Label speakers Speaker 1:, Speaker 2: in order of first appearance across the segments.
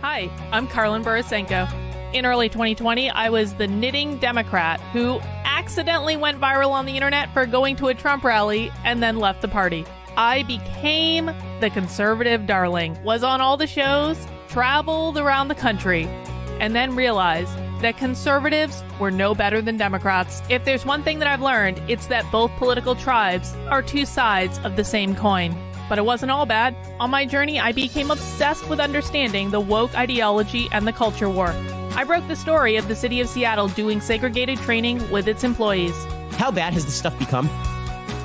Speaker 1: Hi, I'm Karlyn Borysenko. In early 2020, I was the knitting Democrat who accidentally went viral on the internet for going to a Trump rally and then left the party. I became the conservative darling, was on all the shows, traveled around the country, and then realized that conservatives were no better than Democrats. If there's one thing that I've learned, it's that both political tribes are two sides of the same coin. But it wasn't all bad. On my journey, I became obsessed with understanding the woke ideology and the culture war. I broke the story of the city of Seattle doing segregated training with its employees.
Speaker 2: How bad has this stuff become?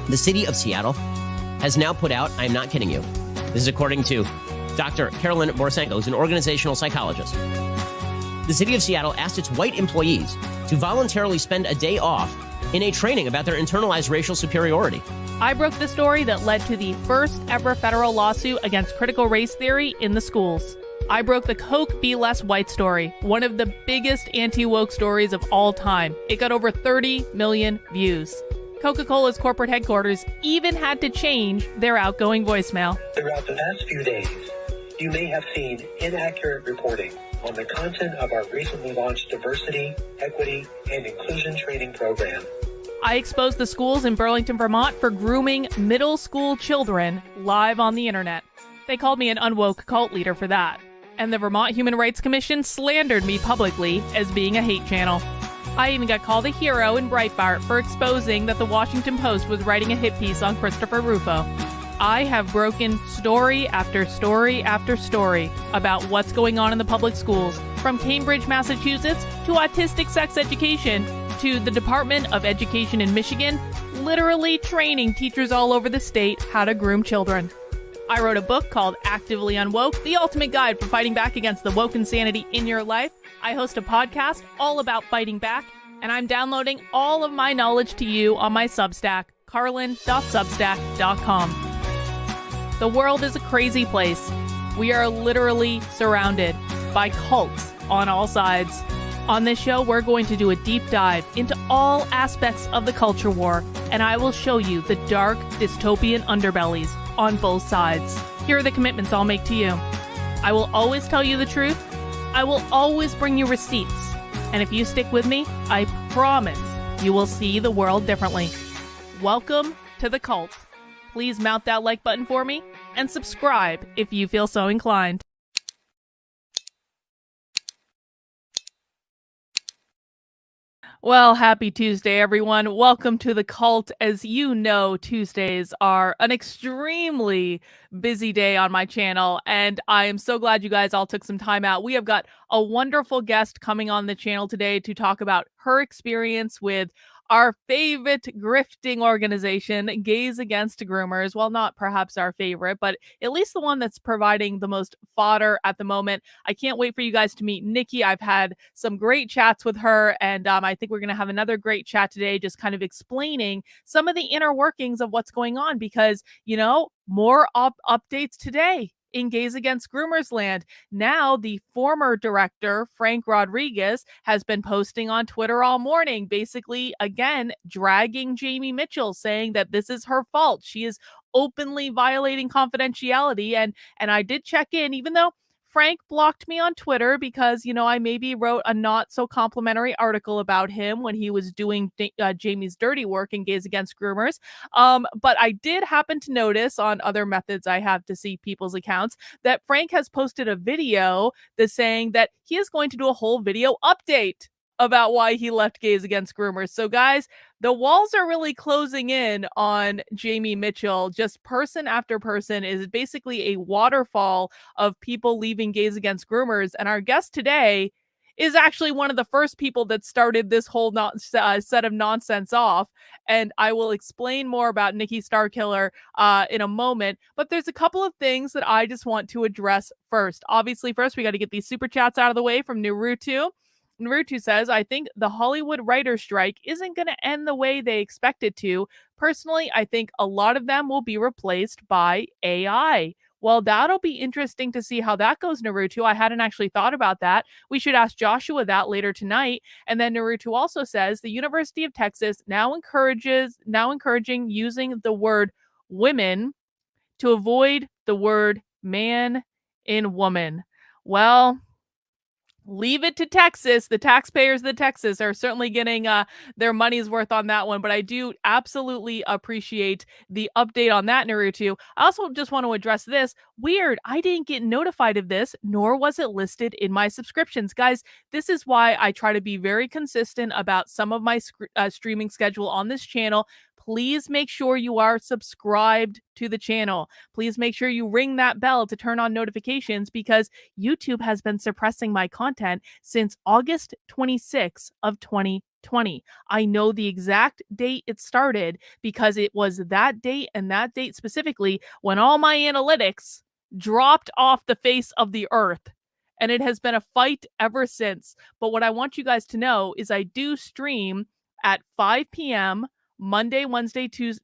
Speaker 2: The city of Seattle has now put out, I'm not kidding you, this is according to Dr. Carolyn Borysenko, who's an organizational psychologist. The city of Seattle asked its white employees to voluntarily spend a day off in a training about their internalized racial superiority.
Speaker 1: I broke the story that led to the first ever federal lawsuit against critical race theory in the schools. I broke the Coke Be Less White story, one of the biggest anti woke stories of all time. It got over 30 million views. Coca Cola's corporate headquarters even had to change their outgoing voicemail.
Speaker 3: Throughout the past few days, you may have seen inaccurate reporting on the content of our recently launched diversity, equity, and inclusion training program.
Speaker 1: I exposed the schools in Burlington, Vermont for grooming middle school children live on the internet. They called me an unwoke cult leader for that. And the Vermont Human Rights Commission slandered me publicly as being a hate channel. I even got called a hero in Breitbart for exposing that the Washington Post was writing a hit piece on Christopher Rufo. I have broken story after story after story about what's going on in the public schools, from Cambridge, Massachusetts to autistic sex education to the Department of Education in Michigan, literally training teachers all over the state how to groom children. I wrote a book called Actively Unwoke, the ultimate guide for fighting back against the woke insanity in your life. I host a podcast all about fighting back, and I'm downloading all of my knowledge to you on my Substack, karlyn.substack.com. The world is a crazy place. We are literally surrounded by cults on all sides. On this show, we're going to do a deep dive into all aspects of the culture war, and I will show you the dark, dystopian underbellies on both sides. Here are the commitments I'll make to you I will always tell you the truth, I will always bring you receipts, and if you stick with me, I promise you will see the world differently. Welcome to the cult. Please mount that like button for me and subscribe if you feel so inclined. Well, happy Tuesday, everyone. Welcome to the cult. As you know, Tuesdays are an extremely busy day on my channel, and I am so glad you guys all took some time out. We have got a wonderful guest coming on the channel today to talk about her experience with our favorite grifting organization, Gays Against Groomers. Well, not perhaps our favorite, but at least the one that's providing the most fodder at the moment. I can't wait for you guys to meet Nikki. I've had some great chats with her, and um, I think we're going to have another great chat today, just kind of explaining some of the inner workings of what's going on because, you know, more up- updates today in Gays Against Groomers Land. Now, the former director, Frank Rodriguez, has been posting on Twitter all morning, basically, again, dragging Jamie Mitchell, saying that this is her fault. She is openly violating confidentiality. And and I did check in, even though Frank blocked me on Twitter because, you know, I maybe wrote a not so complimentary article about him when he was doing uh, Jamie's dirty work in Gays Against Groomers. Um, but I did happen to notice on other methods I have to see people's accounts that Frank has posted a video that's saying that he is going to do a whole video update about why he left Gays Against Groomers. So, guys, the walls are really closing in on Jamie Mitchell. Just person after person is basically a waterfall of people leaving Gays Against Groomers. And our guest today is actually one of the first people that started this whole not, uh, set of nonsense off. And I will explain more about Nikki Starkiller uh, in a moment. But there's a couple of things that I just want to address first. Obviously, first, we got to get these super chats out of the way from Naruto. Naruto says, I think the Hollywood writer strike isn't going to end the way they expect it to. Personally, I think a lot of them will be replaced by AI. Well, that'll be interesting to see how that goes, Naruto. I hadn't actually thought about that. We should ask Joshua that later tonight. And then Naruto also says the University of Texas now encourages now encouraging using the word women to avoid the word man in woman. Well, leave it to Texas. The taxpayers of the Texas are certainly getting uh, their money's worth on that one. But I do absolutely appreciate the update on that, Naruto. I also just want to address this. Weird, I didn't get notified of this, nor was it listed in my subscriptions. Guys, this is why I try to be very consistent about some of my sc- uh, streaming schedule on this channel please make sure you are subscribed to the channel. Please make sure you ring that bell to turn on notifications because YouTube has been suppressing my content since August 26 of 2020. I know the exact date it started because it was that date and that date specifically when all my analytics dropped off the face of the earth and it has been a fight ever since. But what I want you guys to know is I do stream at 5 p.m. Monday, Wednesday, Tuesday.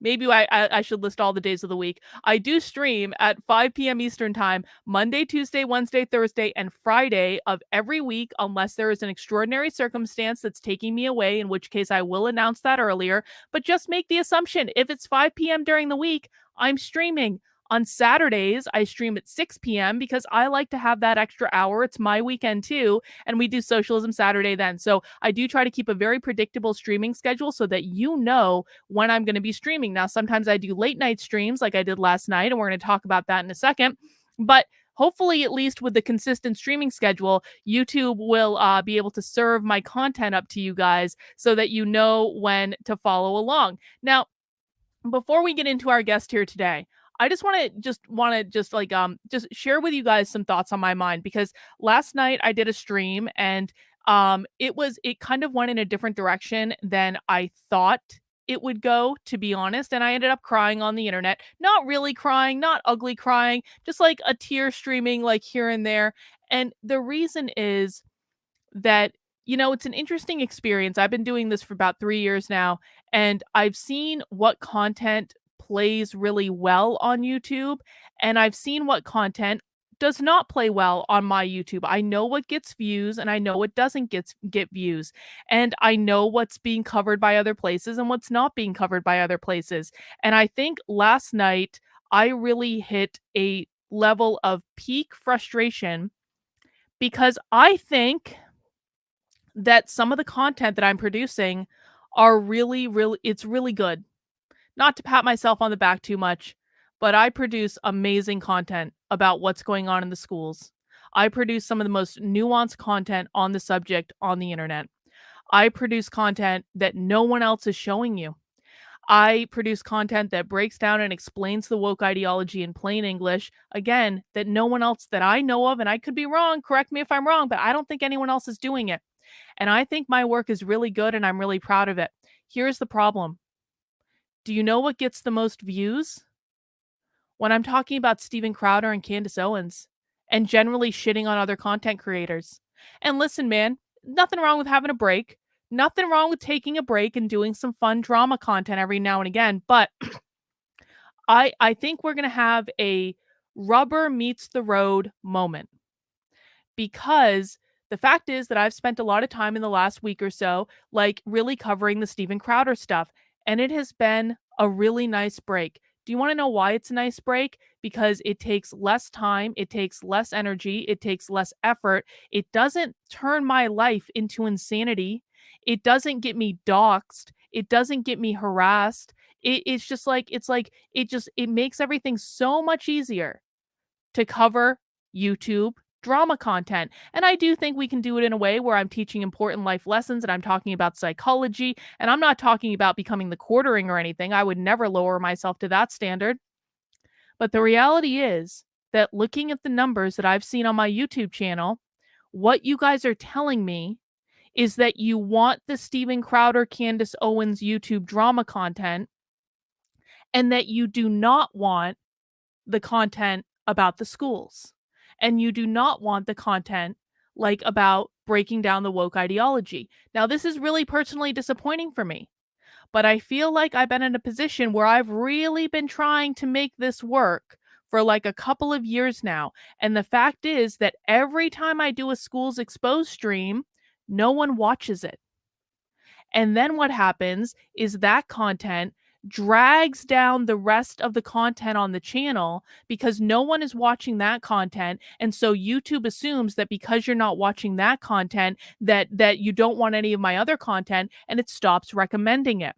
Speaker 1: Maybe I, I, should list all the days of the week. I do stream at 5 p.m. Eastern time, Monday, Tuesday, Wednesday, Thursday, and Friday of every week, unless there is an extraordinary circumstance that's taking me away, in which case I will announce that earlier. But just make the assumption if it's 5 p.m. during the week, I'm streaming. On Saturdays, I stream at 6 p.m. because I like to have that extra hour. It's my weekend too. And we do Socialism Saturday then. So I do try to keep a very predictable streaming schedule so that you know when I'm going to be streaming. Now, sometimes I do late night streams like I did last night, and we're going to talk about that in a second. But hopefully at least with the consistent streaming schedule youtube will uh, be able to serve my content up to you guys so that you know when to follow along now before we get into our guest here today I just want to just want to just like um just share with you guys some thoughts on my mind because last night I did a stream and um it was it kind of went in a different direction than I thought it would go to be honest and I ended up crying on the internet. Not really crying, not ugly crying, just like a tear streaming like here and there. And the reason is that you know, it's an interesting experience. I've been doing this for about 3 years now and I've seen what content plays really well on YouTube, and I've seen what content does not play well on my YouTube. I know what gets views and I know what doesn't get get views. And I know what's being covered by other places and what's not being covered by other places. And I think last night I really hit a level of peak frustration because I think that some of the content that I'm producing are really really it's really good. Not to pat myself on the back too much, but I produce amazing content about what's going on in the schools. I produce some of the most nuanced content on the subject on the internet. I produce content that no one else is showing you. I produce content that breaks down and explains the woke ideology in plain English, again, that no one else that I know of, and I could be wrong, correct me if I'm wrong, but I don't think anyone else is doing it. And I think my work is really good and I'm really proud of it. Here's the problem do you know what gets the most views? When I'm talking about Steven Crowder and Candace Owens and generally shitting on other content creators. And listen, man, nothing wrong with having a break. Nothing wrong with taking a break and doing some fun drama content every now and again, but I I think we're going to have a rubber meets the road moment. Because the fact is that I've spent a lot of time in the last week or so like really covering the Steven Crowder stuff and it has been a really nice break. Do you want to know why it's a nice break? Because it takes less time, it takes less energy, it takes less effort. It doesn't turn my life into insanity. It doesn't get me doxxed. It doesn't get me harassed. It, it's just like, it's like, it just, it makes everything so much easier to cover YouTube, drama content. And I do think we can do it in a way where I'm teaching important life lessons and I'm talking about psychology. And I'm not talking about becoming the quartering or anything. I would never lower myself to that standard. But the reality is that looking at the numbers that I've seen on my YouTube channel, what you guys are telling me is that you want the Steven Crowder, Candace Owens YouTube drama content and that you do not want the content about the schools and you do not want the content like about breaking down the woke ideology. Now, this is really personally disappointing for me, but I feel like I've been in a position where I've really been trying to make this work for like a couple of years now. And the fact is that every time I do a schools exposed stream, no one watches it. And then what happens is that content drags down the rest of the content on the channel because no one is watching that content and so YouTube assumes that because you're not watching that content that that you don't want any of my other content and it stops recommending it.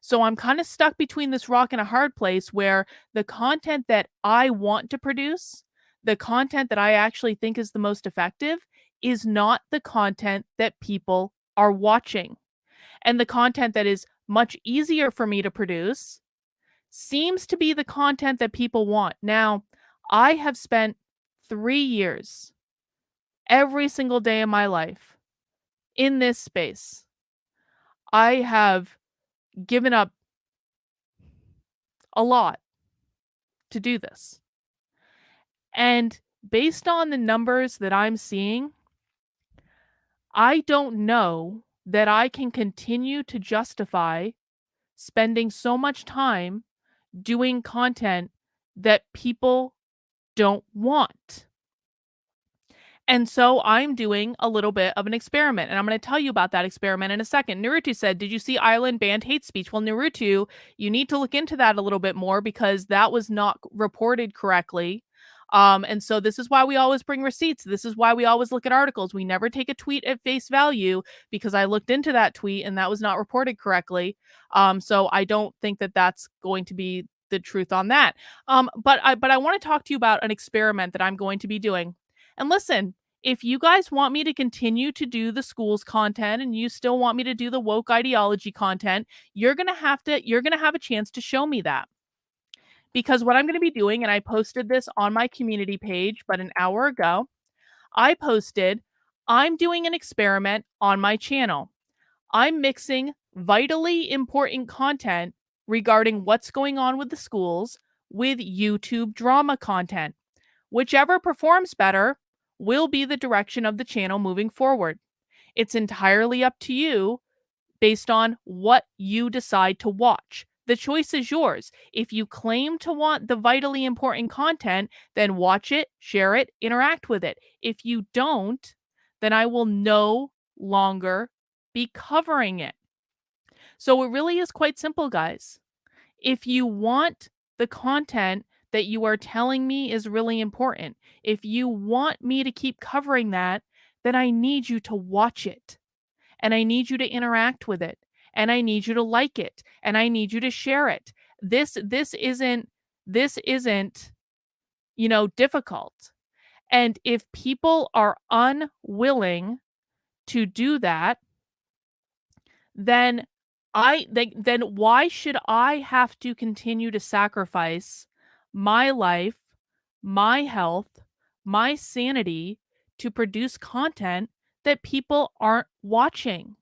Speaker 1: So I'm kind of stuck between this rock and a hard place where the content that I want to produce, the content that I actually think is the most effective is not the content that people are watching. And the content that is much easier for me to produce seems to be the content that people want. Now, I have spent three years every single day of my life in this space. I have given up a lot to do this. And based on the numbers that I'm seeing, I don't know that I can continue to justify spending so much time doing content that people don't want. And so I'm doing a little bit of an experiment, and I'm going to tell you about that experiment in a second. Naruto said, Did you see Ireland banned hate speech? Well, Naruto, you need to look into that a little bit more because that was not reported correctly. Um, and so this is why we always bring receipts. This is why we always look at articles. We never take a tweet at face value because I looked into that tweet and that was not reported correctly. Um, so I don't think that that's going to be the truth on that. Um, but I but I want to talk to you about an experiment that I'm going to be doing. And listen, if you guys want me to continue to do the schools content and you still want me to do the woke ideology content, you're going to have to you're going to have a chance to show me that because what I'm going to be doing, and I posted this on my community page, but an hour ago, I posted, I'm doing an experiment on my channel. I'm mixing vitally important content regarding what's going on with the schools with YouTube drama content. Whichever performs better will be the direction of the channel moving forward. It's entirely up to you based on what you decide to watch. The choice is yours. If you claim to want the vitally important content, then watch it, share it, interact with it. If you don't, then I will no longer be covering it. So it really is quite simple, guys. If you want the content that you are telling me is really important, if you want me to keep covering that, then I need you to watch it and I need you to interact with it and I need you to like it and I need you to share it. This this isn't this isn't you know difficult. And if people are unwilling to do that, then I they, then why should I have to continue to sacrifice my life, my health, my sanity to produce content that people aren't watching?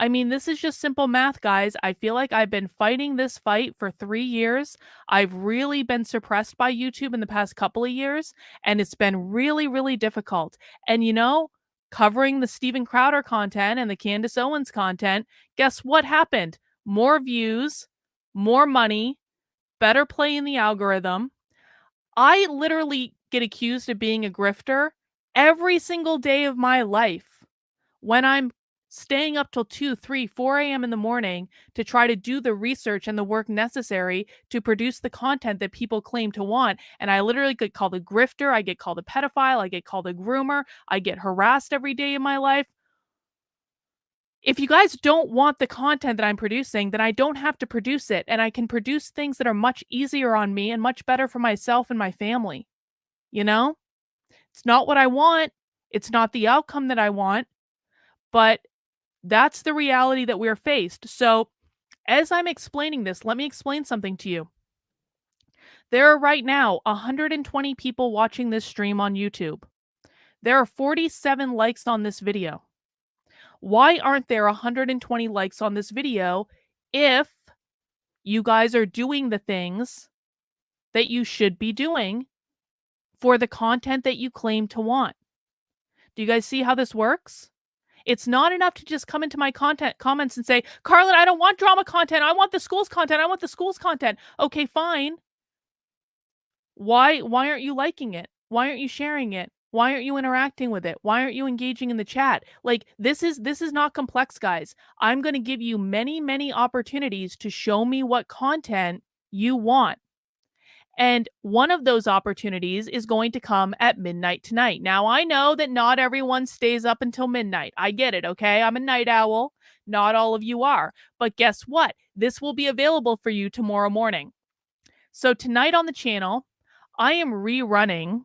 Speaker 1: I mean, this is just simple math, guys. I feel like I've been fighting this fight for three years. I've really been suppressed by YouTube in the past couple of years, and it's been really, really difficult. And you know, covering the Steven Crowder content and the Candace Owens content, guess what happened? More views, more money, better play in the algorithm. I literally get accused of being a grifter every single day of my life when I'm staying up till 2, 3, 4 a.m. in the morning to try to do the research and the work necessary to produce the content that people claim to want. And I literally get called a grifter, I get called a pedophile, I get called a groomer, I get harassed every day in my life. If you guys don't want the content that I'm producing, then I don't have to produce it. And I can produce things that are much easier on me and much better for myself and my family. You know, it's not what I want. It's not the outcome that I want, but that's the reality that we're faced. So, as I'm explaining this, let me explain something to you. There are right now 120 people watching this stream on YouTube. There are 47 likes on this video. Why aren't there 120 likes on this video if you guys are doing the things that you should be doing for the content that you claim to want? Do you guys see how this works? It's not enough to just come into my content comments and say, Karlyn, I don't want drama content. I want the school's content. I want the school's content. Okay, fine. Why why aren't you liking it? Why aren't you sharing it? Why aren't you interacting with it? Why aren't you engaging in the chat? Like this is this is not complex, guys. I'm going to give you many many opportunities to show me what content you want. And one of those opportunities is going to come at midnight tonight. Now, I know that not everyone stays up until midnight. I get it, okay? I'm a night owl. Not all of you are. But guess what? This will be available for you tomorrow morning. So, tonight on the channel, I am rerunning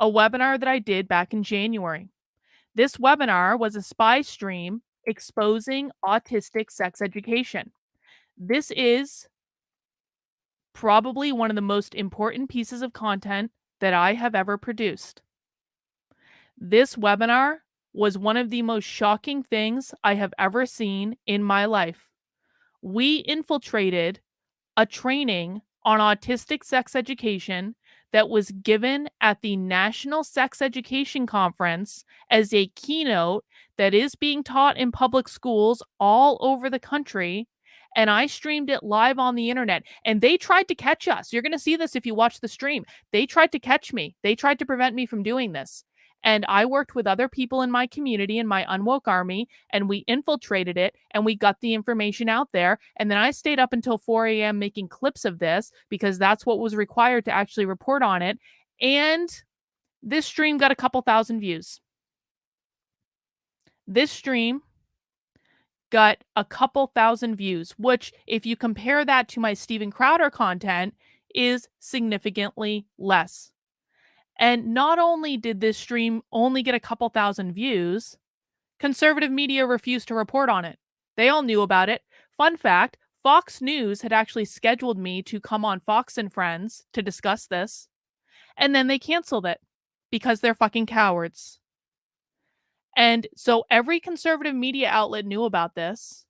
Speaker 1: a webinar that I did back in January. This webinar was a spy stream exposing autistic sex education. This is probably one of the most important pieces of content that I have ever produced. This webinar was one of the most shocking things I have ever seen in my life. We infiltrated a training on autistic sex education that was given at the National Sex Education Conference as a keynote that is being taught in public schools all over the country and I streamed it live on the internet and they tried to catch us. You're going to see this if you watch the stream. They tried to catch me. They tried to prevent me from doing this. And I worked with other people in my community in my unwoke army and we infiltrated it and we got the information out there. And then I stayed up until 4 a.m. making clips of this because that's what was required to actually report on it. And this stream got a couple thousand views. This stream got a couple thousand views, which, if you compare that to my Steven Crowder content, is significantly less. And not only did this stream only get a couple thousand views, conservative media refused to report on it. They all knew about it. Fun fact Fox News had actually scheduled me to come on Fox and Friends to discuss this, and then they canceled it because they're fucking cowards. And so every conservative media outlet knew about this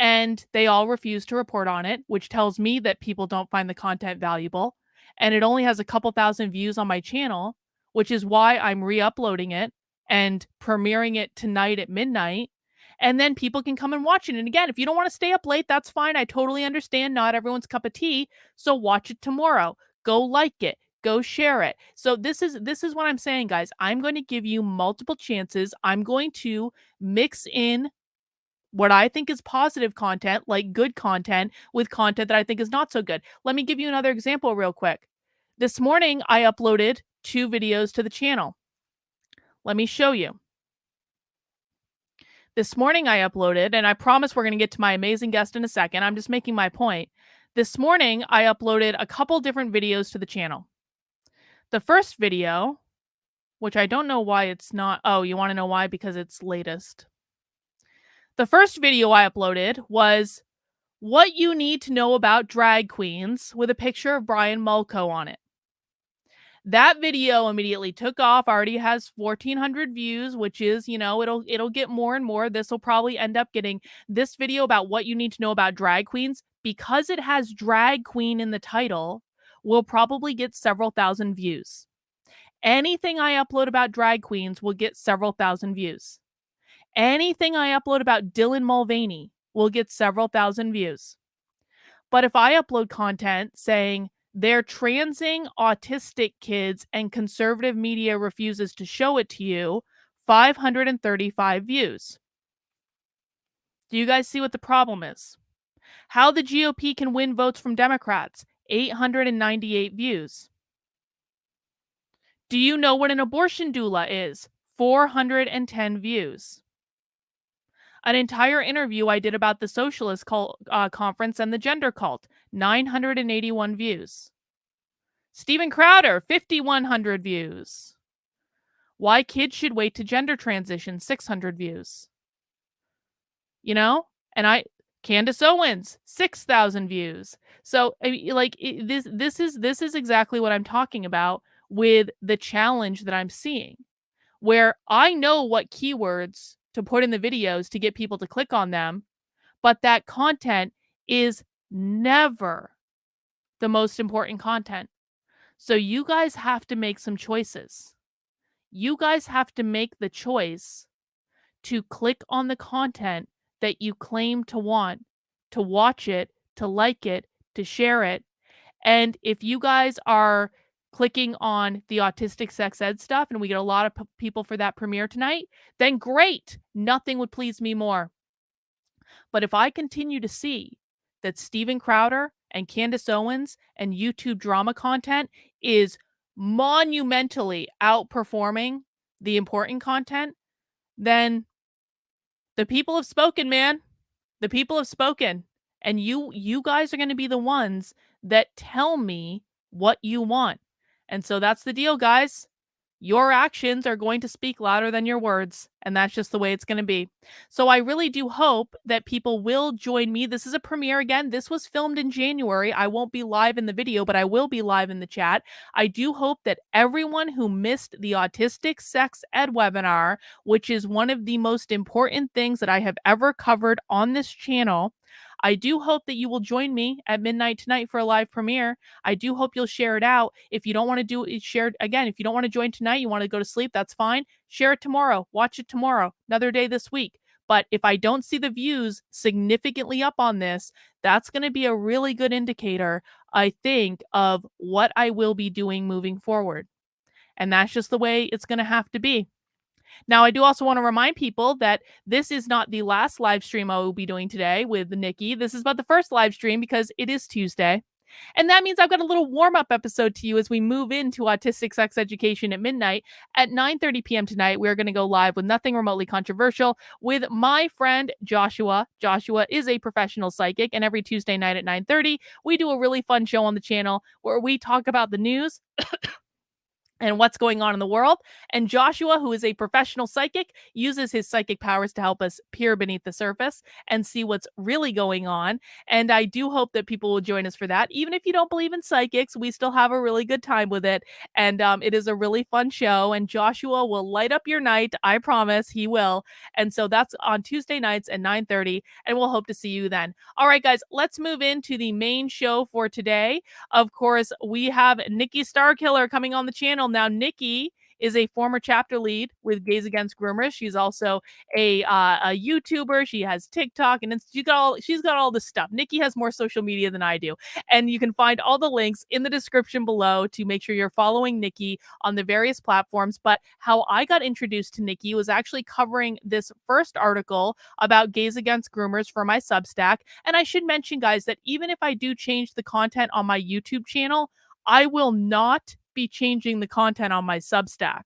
Speaker 1: and they all refused to report on it, which tells me that people don't find the content valuable. And it only has a couple thousand views on my channel, which is why I'm re uploading it and premiering it tonight at midnight. And then people can come and watch it. And again, if you don't want to stay up late, that's fine. I totally understand. Not everyone's cup of tea. So watch it tomorrow. Go like it go share it. So this is this is what I'm saying guys. I'm going to give you multiple chances. I'm going to mix in what I think is positive content, like good content, with content that I think is not so good. Let me give you another example real quick. This morning I uploaded two videos to the channel. Let me show you. This morning I uploaded, and I promise we're going to get to my amazing guest in a second. I'm just making my point. This morning I uploaded a couple different videos to the channel. The first video, which I don't know why it's not. Oh, you want to know why? Because it's latest. The first video I uploaded was what you need to know about drag queens with a picture of Brian Mulco on it. That video immediately took off, already has 1400 views, which is, you know, it'll it'll get more and more. This will probably end up getting this video about what you need to know about drag queens because it has drag queen in the title will probably get several thousand views. Anything I upload about drag queens will get several thousand views. Anything I upload about Dylan Mulvaney will get several thousand views. But if I upload content saying they're transing autistic kids and conservative media refuses to show it to you, 535 views. Do you guys see what the problem is? How the GOP can win votes from Democrats 898 views. Do you know what an abortion doula is? 410 views. An entire interview I did about the socialist cult, uh, conference and the gender cult, 981 views. Steven Crowder, 5,100 views. Why kids should wait to gender transition, 600 views. You know, and I Candace Owens, 6,000 views. So like this this is this is exactly what I'm talking about with the challenge that I'm seeing where I know what keywords to put in the videos to get people to click on them, but that content is never the most important content. So you guys have to make some choices. You guys have to make the choice to click on the content that you claim to want, to watch it, to like it, to share it. And if you guys are clicking on the autistic sex ed stuff and we get a lot of people for that premiere tonight, then great. Nothing would please me more. But if I continue to see that Steven Crowder and Candace Owens and YouTube drama content is monumentally outperforming the important content, then the people have spoken, man. The people have spoken. And you you guys are going to be the ones that tell me what you want. And so that's the deal, guys your actions are going to speak louder than your words. And that's just the way it's going to be. So I really do hope that people will join me. This is a premiere again. This was filmed in January. I won't be live in the video, but I will be live in the chat. I do hope that everyone who missed the Autistic Sex Ed webinar, which is one of the most important things that I have ever covered on this channel, I do hope that you will join me at midnight tonight for a live premiere. I do hope you'll share it out. If you don't want to do it, share again. If you don't want to join tonight, you want to go to sleep, that's fine. Share it tomorrow. Watch it tomorrow. Another day this week. But if I don't see the views significantly up on this, that's going to be a really good indicator, I think, of what I will be doing moving forward. And that's just the way it's going to have to be. Now, I do also want to remind people that this is not the last live stream I will be doing today with Nikki. This is about the first live stream because it is Tuesday. And that means I've got a little warm-up episode to you as we move into autistic sex education at midnight. At 9:30 p.m. tonight, we're going to go live with nothing remotely controversial with my friend Joshua. Joshua is a professional psychic, and every Tuesday night at 9:30, we do a really fun show on the channel where we talk about the news and what's going on in the world. And Joshua, who is a professional psychic, uses his psychic powers to help us peer beneath the surface and see what's really going on. And I do hope that people will join us for that. Even if you don't believe in psychics, we still have a really good time with it. And um, it is a really fun show. And Joshua will light up your night. I promise he will. And so that's on Tuesday nights at 9 30. And we'll hope to see you then. All right, guys, let's move into the main show for today. Of course, we have Nikki Starkiller coming on the channel now, Nikki is a former chapter lead with Gays Against Groomers. She's also a uh, a YouTuber. She has TikTok and she's got all she's got all this stuff. Nikki has more social media than I do, and you can find all the links in the description below to make sure you're following Nikki on the various platforms. But how I got introduced to Nikki was actually covering this first article about Gays Against Groomers for my Substack. And I should mention, guys, that even if I do change the content on my YouTube channel, I will not be changing the content on my Substack.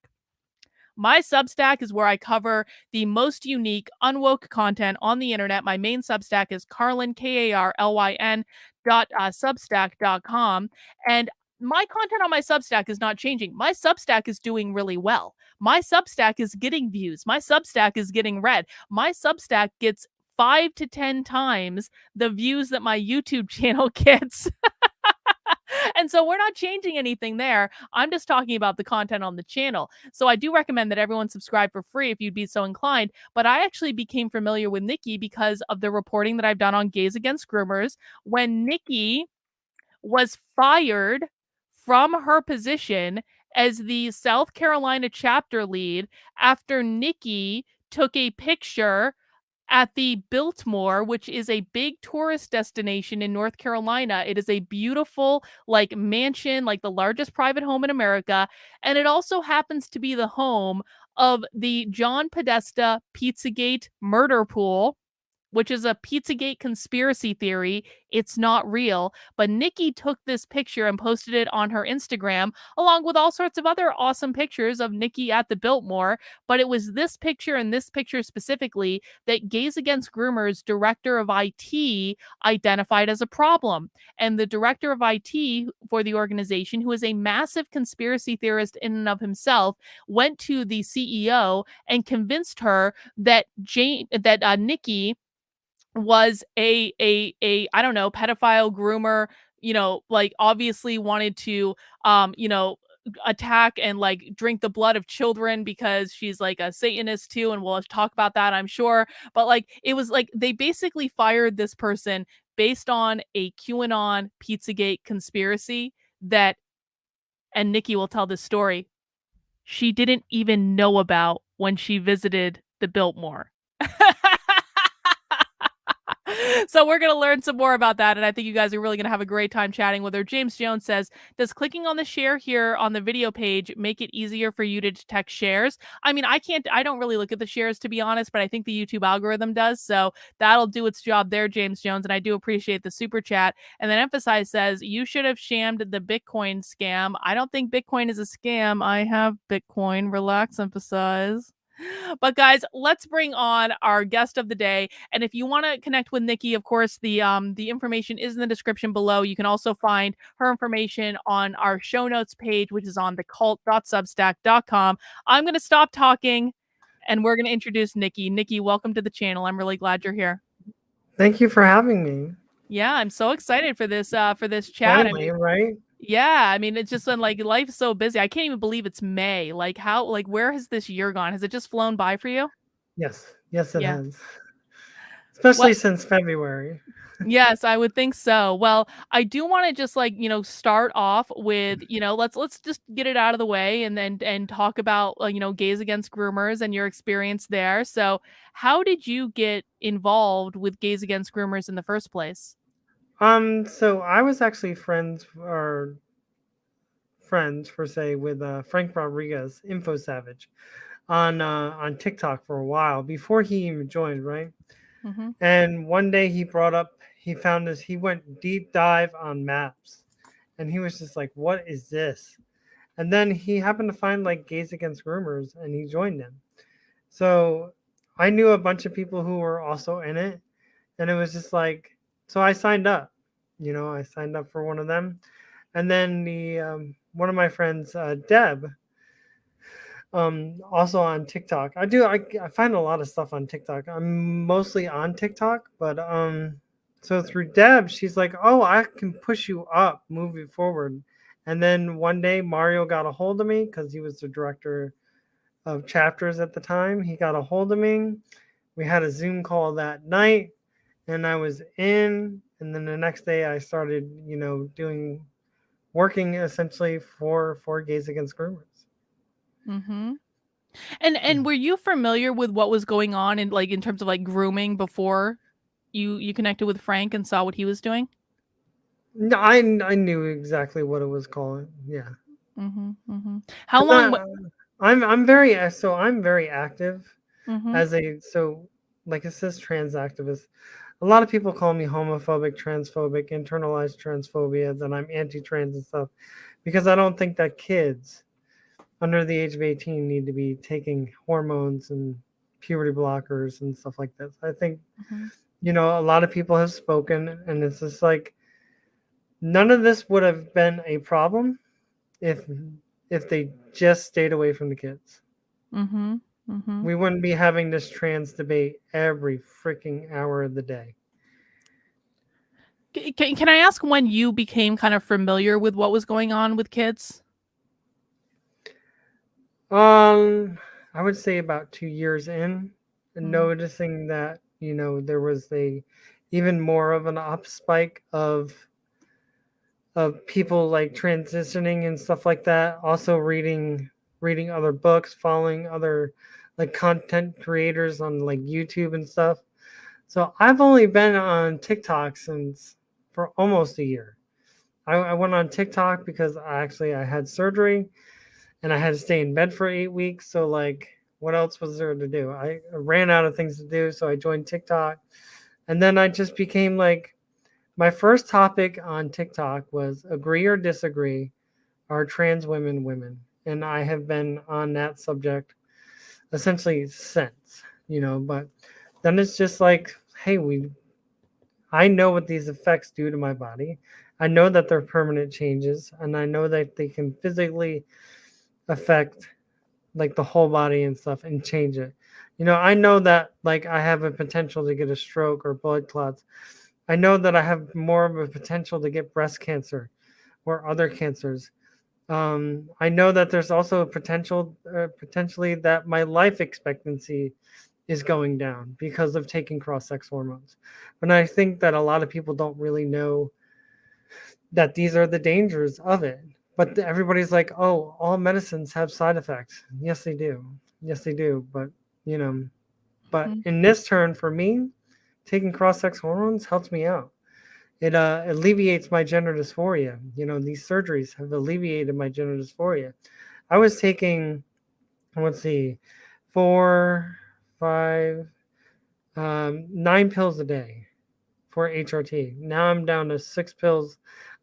Speaker 1: My Substack is where I cover the most unique, unwoke content on the internet. My main Substack is Karlyn, K A R L Y N dot uh, substack.com. And my content on my Substack is not changing. My Substack is doing really well. My Substack is getting views. My Substack is getting read. My Substack gets five to 10 times the views that my YouTube channel gets. and so we're not changing anything there. I'm just talking about the content on the channel. So I do recommend that everyone subscribe for free if you'd be so inclined. But I actually became familiar with Nikki because of the reporting that I've done on Gays Against Groomers. When Nikki was fired from her position as the South Carolina chapter lead after Nikki took a picture at the Biltmore, which is a big tourist destination in North Carolina. It is a beautiful, like, mansion, like the largest private home in America. And it also happens to be the home of the John Podesta Pizzagate murder pool which is a Pizzagate conspiracy theory. It's not real. But Nikki took this picture and posted it on her Instagram, along with all sorts of other awesome pictures of Nikki at the Biltmore. But it was this picture and this picture specifically that Gays Against Groomers director of IT identified as a problem. And the director of IT for the organization, who is a massive conspiracy theorist in and of himself, went to the CEO and convinced her that Jane that uh, Nikki was a a a I don't know pedophile groomer you know like obviously wanted to um you know attack and like drink the blood of children because she's like a satanist too and we'll talk about that I'm sure. But like it was like they basically fired this person based on a QAnon Pizzagate conspiracy that and Nikki will tell this story she didn't even know about when she visited the Biltmore so we're going to learn some more about that. And I think you guys are really going to have a great time chatting with her. James Jones says, Does clicking on the share here on the video page make it easier for you to detect shares? I mean, I can't, I don't really look at the shares to be honest, but I think the YouTube algorithm does. So that'll do its job there, James Jones. And I do appreciate the super chat. And then Emphasize says, You should have shammed the Bitcoin scam. I don't think Bitcoin is a scam. I have Bitcoin. Relax, Emphasize. But guys, let's bring on our guest of the day. And if you want to connect with Nikki, of course, the um the information is in the description below. You can also find her information on our show notes page, which is on thecult.substack.com. I'm going to stop talking and we're going to introduce Nikki. Nikki, welcome to the channel. I'm really glad you're here.
Speaker 4: Thank you for having me.
Speaker 1: Yeah, I'm so excited for this uh for this chat.
Speaker 4: Finally, I mean, right?
Speaker 1: Yeah, I mean, it's just been like life's so busy. I can't even believe it's May. Like, how, like, where has this year gone? Has it just flown by for you?
Speaker 4: Yes, yes, it yeah. has. Especially since February.
Speaker 1: yes, I would think so. Well, I do want to just like you know start off with you know let's let's just get it out of the way and then and talk about uh, you know gays against groomers and your experience there. So, how did you get involved with gays against groomers in the first place?
Speaker 4: Um, so I was actually friends or friends for say with uh, Frank Rodriguez, Info Savage, on uh, on TikTok for a while before he even joined, right? Mm-hmm. And one day he brought up, he found this, he went deep dive on maps, and he was just like, "What is this?" And then he happened to find like Gays Against Groomers, and he joined them. So I knew a bunch of people who were also in it, and it was just like so I signed up. You know, I signed up for one of them, and then the um, one of my friends, uh, Deb, um, also on TikTok. I do. I, I find a lot of stuff on TikTok. I'm mostly on TikTok, but um, so through Deb, she's like, "Oh, I can push you up, move you forward." And then one day, Mario got a hold of me because he was the director of chapters at the time. He got a hold of me. We had a Zoom call that night and I was in, and then the next day I started, you know, doing working essentially for for Gays Against Groomers.
Speaker 1: Mm-hmm. And and were you familiar with what was going on in like in terms of like grooming before you you connected with Frank and saw what he was doing?
Speaker 4: No, I I knew exactly what it was called. Yeah.
Speaker 1: Mm-hmm, mm-hmm. How long?
Speaker 4: I, I'm I'm very so I'm very active mm-hmm. as a so like a cis trans activist a lot of people call me homophobic, transphobic, internalized transphobia, that I'm anti-trans and stuff, because I don't think that kids under the age of 18 need to be taking hormones and puberty blockers and stuff like this. I think, mm-hmm. you know, a lot of people have spoken, and it's just like none of this would have been a problem if if they just stayed away from the kids.
Speaker 1: Mm-hmm. Mm-hmm.
Speaker 4: We wouldn't be having this trans debate every freaking hour of the day.
Speaker 1: Can, can I ask when you became kind of familiar with what was going on with kids?
Speaker 4: Um, I would say about two years in, mm-hmm. noticing that you know there was a even more of an up spike of of people like transitioning and stuff like that. Also reading reading other books, following other like content creators on like YouTube and stuff. So I've only been on TikTok since for almost a year. I, I went on TikTok because I actually I had surgery and I had to stay in bed for eight weeks. So like what else was there to do? I ran out of things to do, so I joined TikTok. And then I just became like my first topic on TikTok was agree or disagree are trans women women? And I have been on that subject essentially since, you know, but then it's just like, hey, we I know what these effects do to my body. I know that they're permanent changes and I know that they can physically affect like the whole body and stuff and change it. You know, I know that like I have a potential to get a stroke or blood clots. I know that I have more of a potential to get breast cancer or other cancers. Um, I know that there's also a potential, uh, potentially that my life expectancy is going down because of taking cross-sex hormones. But I think that a lot of people don't really know that these are the dangers of it. But everybody's like, "Oh, all medicines have side effects." Yes, they do. Yes, they do. But you know, but mm-hmm. in this turn for me, taking cross-sex hormones helps me out. It uh, alleviates my gender dysphoria. You know, these surgeries have alleviated my gender dysphoria. I was taking, let's see, four, five, um, nine pills a day for HRT. Now I'm down to six pills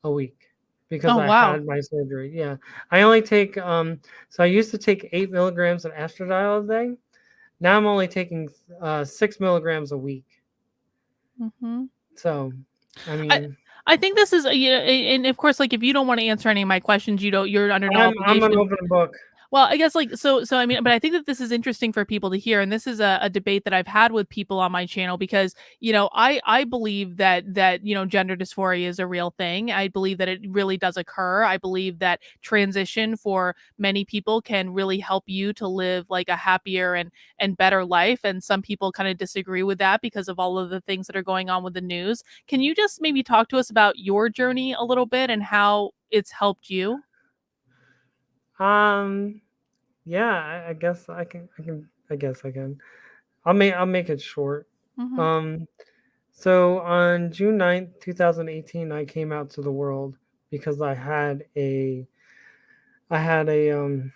Speaker 4: a week because
Speaker 1: Oh,
Speaker 4: I
Speaker 1: wow.
Speaker 4: had my surgery. Yeah, I only take um. So I used to take eight milligrams of estradiol a day. Now I'm only taking uh, six milligrams a week.
Speaker 1: hmm
Speaker 4: So, I mean,
Speaker 1: I think this is, you know, and of course, like if you don't want to answer any of my questions, you don't, you're under no
Speaker 4: I'm, I'm an open book.
Speaker 1: Well, I guess like so so I mean, but I think that this is interesting for people to hear, and this is a, a debate that I've had with people on my channel because you know I I believe that that you know gender dysphoria is a real thing. I believe that it really does occur. I believe that transition for many people can really help you to live like a happier and and better life. And some people kind of disagree with that because of all of the things that are going on with the news. Can you just maybe talk to us about your journey a little bit and how it's helped you?
Speaker 4: Um, yeah, I, I guess I can. I can. I guess I can. I'll make. I'll make it short.
Speaker 1: Mhm.
Speaker 4: Um, so on June 9th, 2018, I came out to the world because I had a I had a um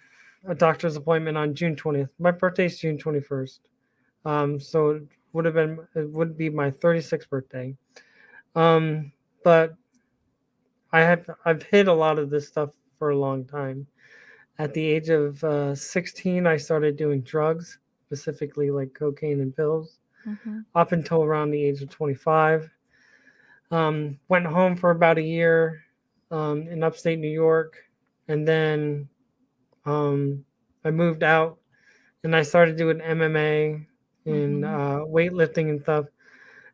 Speaker 4: a doctor's appointment on June 20th. My birthday's June 21st. Um, so it would have been it would be my 36th birthday. Um, but I have I've hid a lot of this stuff for a long time. At the age of uh, 16, I started doing drugs, specifically like cocaine and pills
Speaker 1: Mhm.
Speaker 4: up until around the age of 25. Um, went home for about a year um, in upstate New York, and then um, I moved out and I started doing MMA and
Speaker 1: Mhm.
Speaker 4: uh, weightlifting and stuff.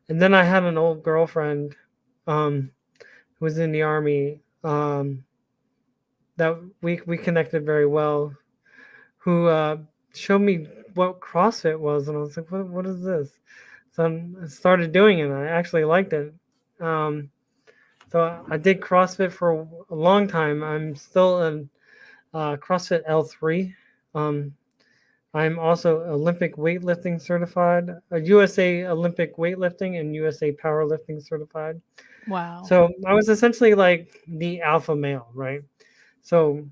Speaker 4: And then I had an old girlfriend um, who was in the army um, that we we connected very well, who uh, showed me what CrossFit was, and I was like, "What? What is this?" So I started doing it. and I actually liked it. Um, so I did CrossFit for a long time. I'm still a uh, CrossFit L3. Um, I'm also Olympic weightlifting certified, a USA Olympic weightlifting and USA powerlifting certified.
Speaker 1: Wow.
Speaker 4: So I was essentially like the alpha male, right? So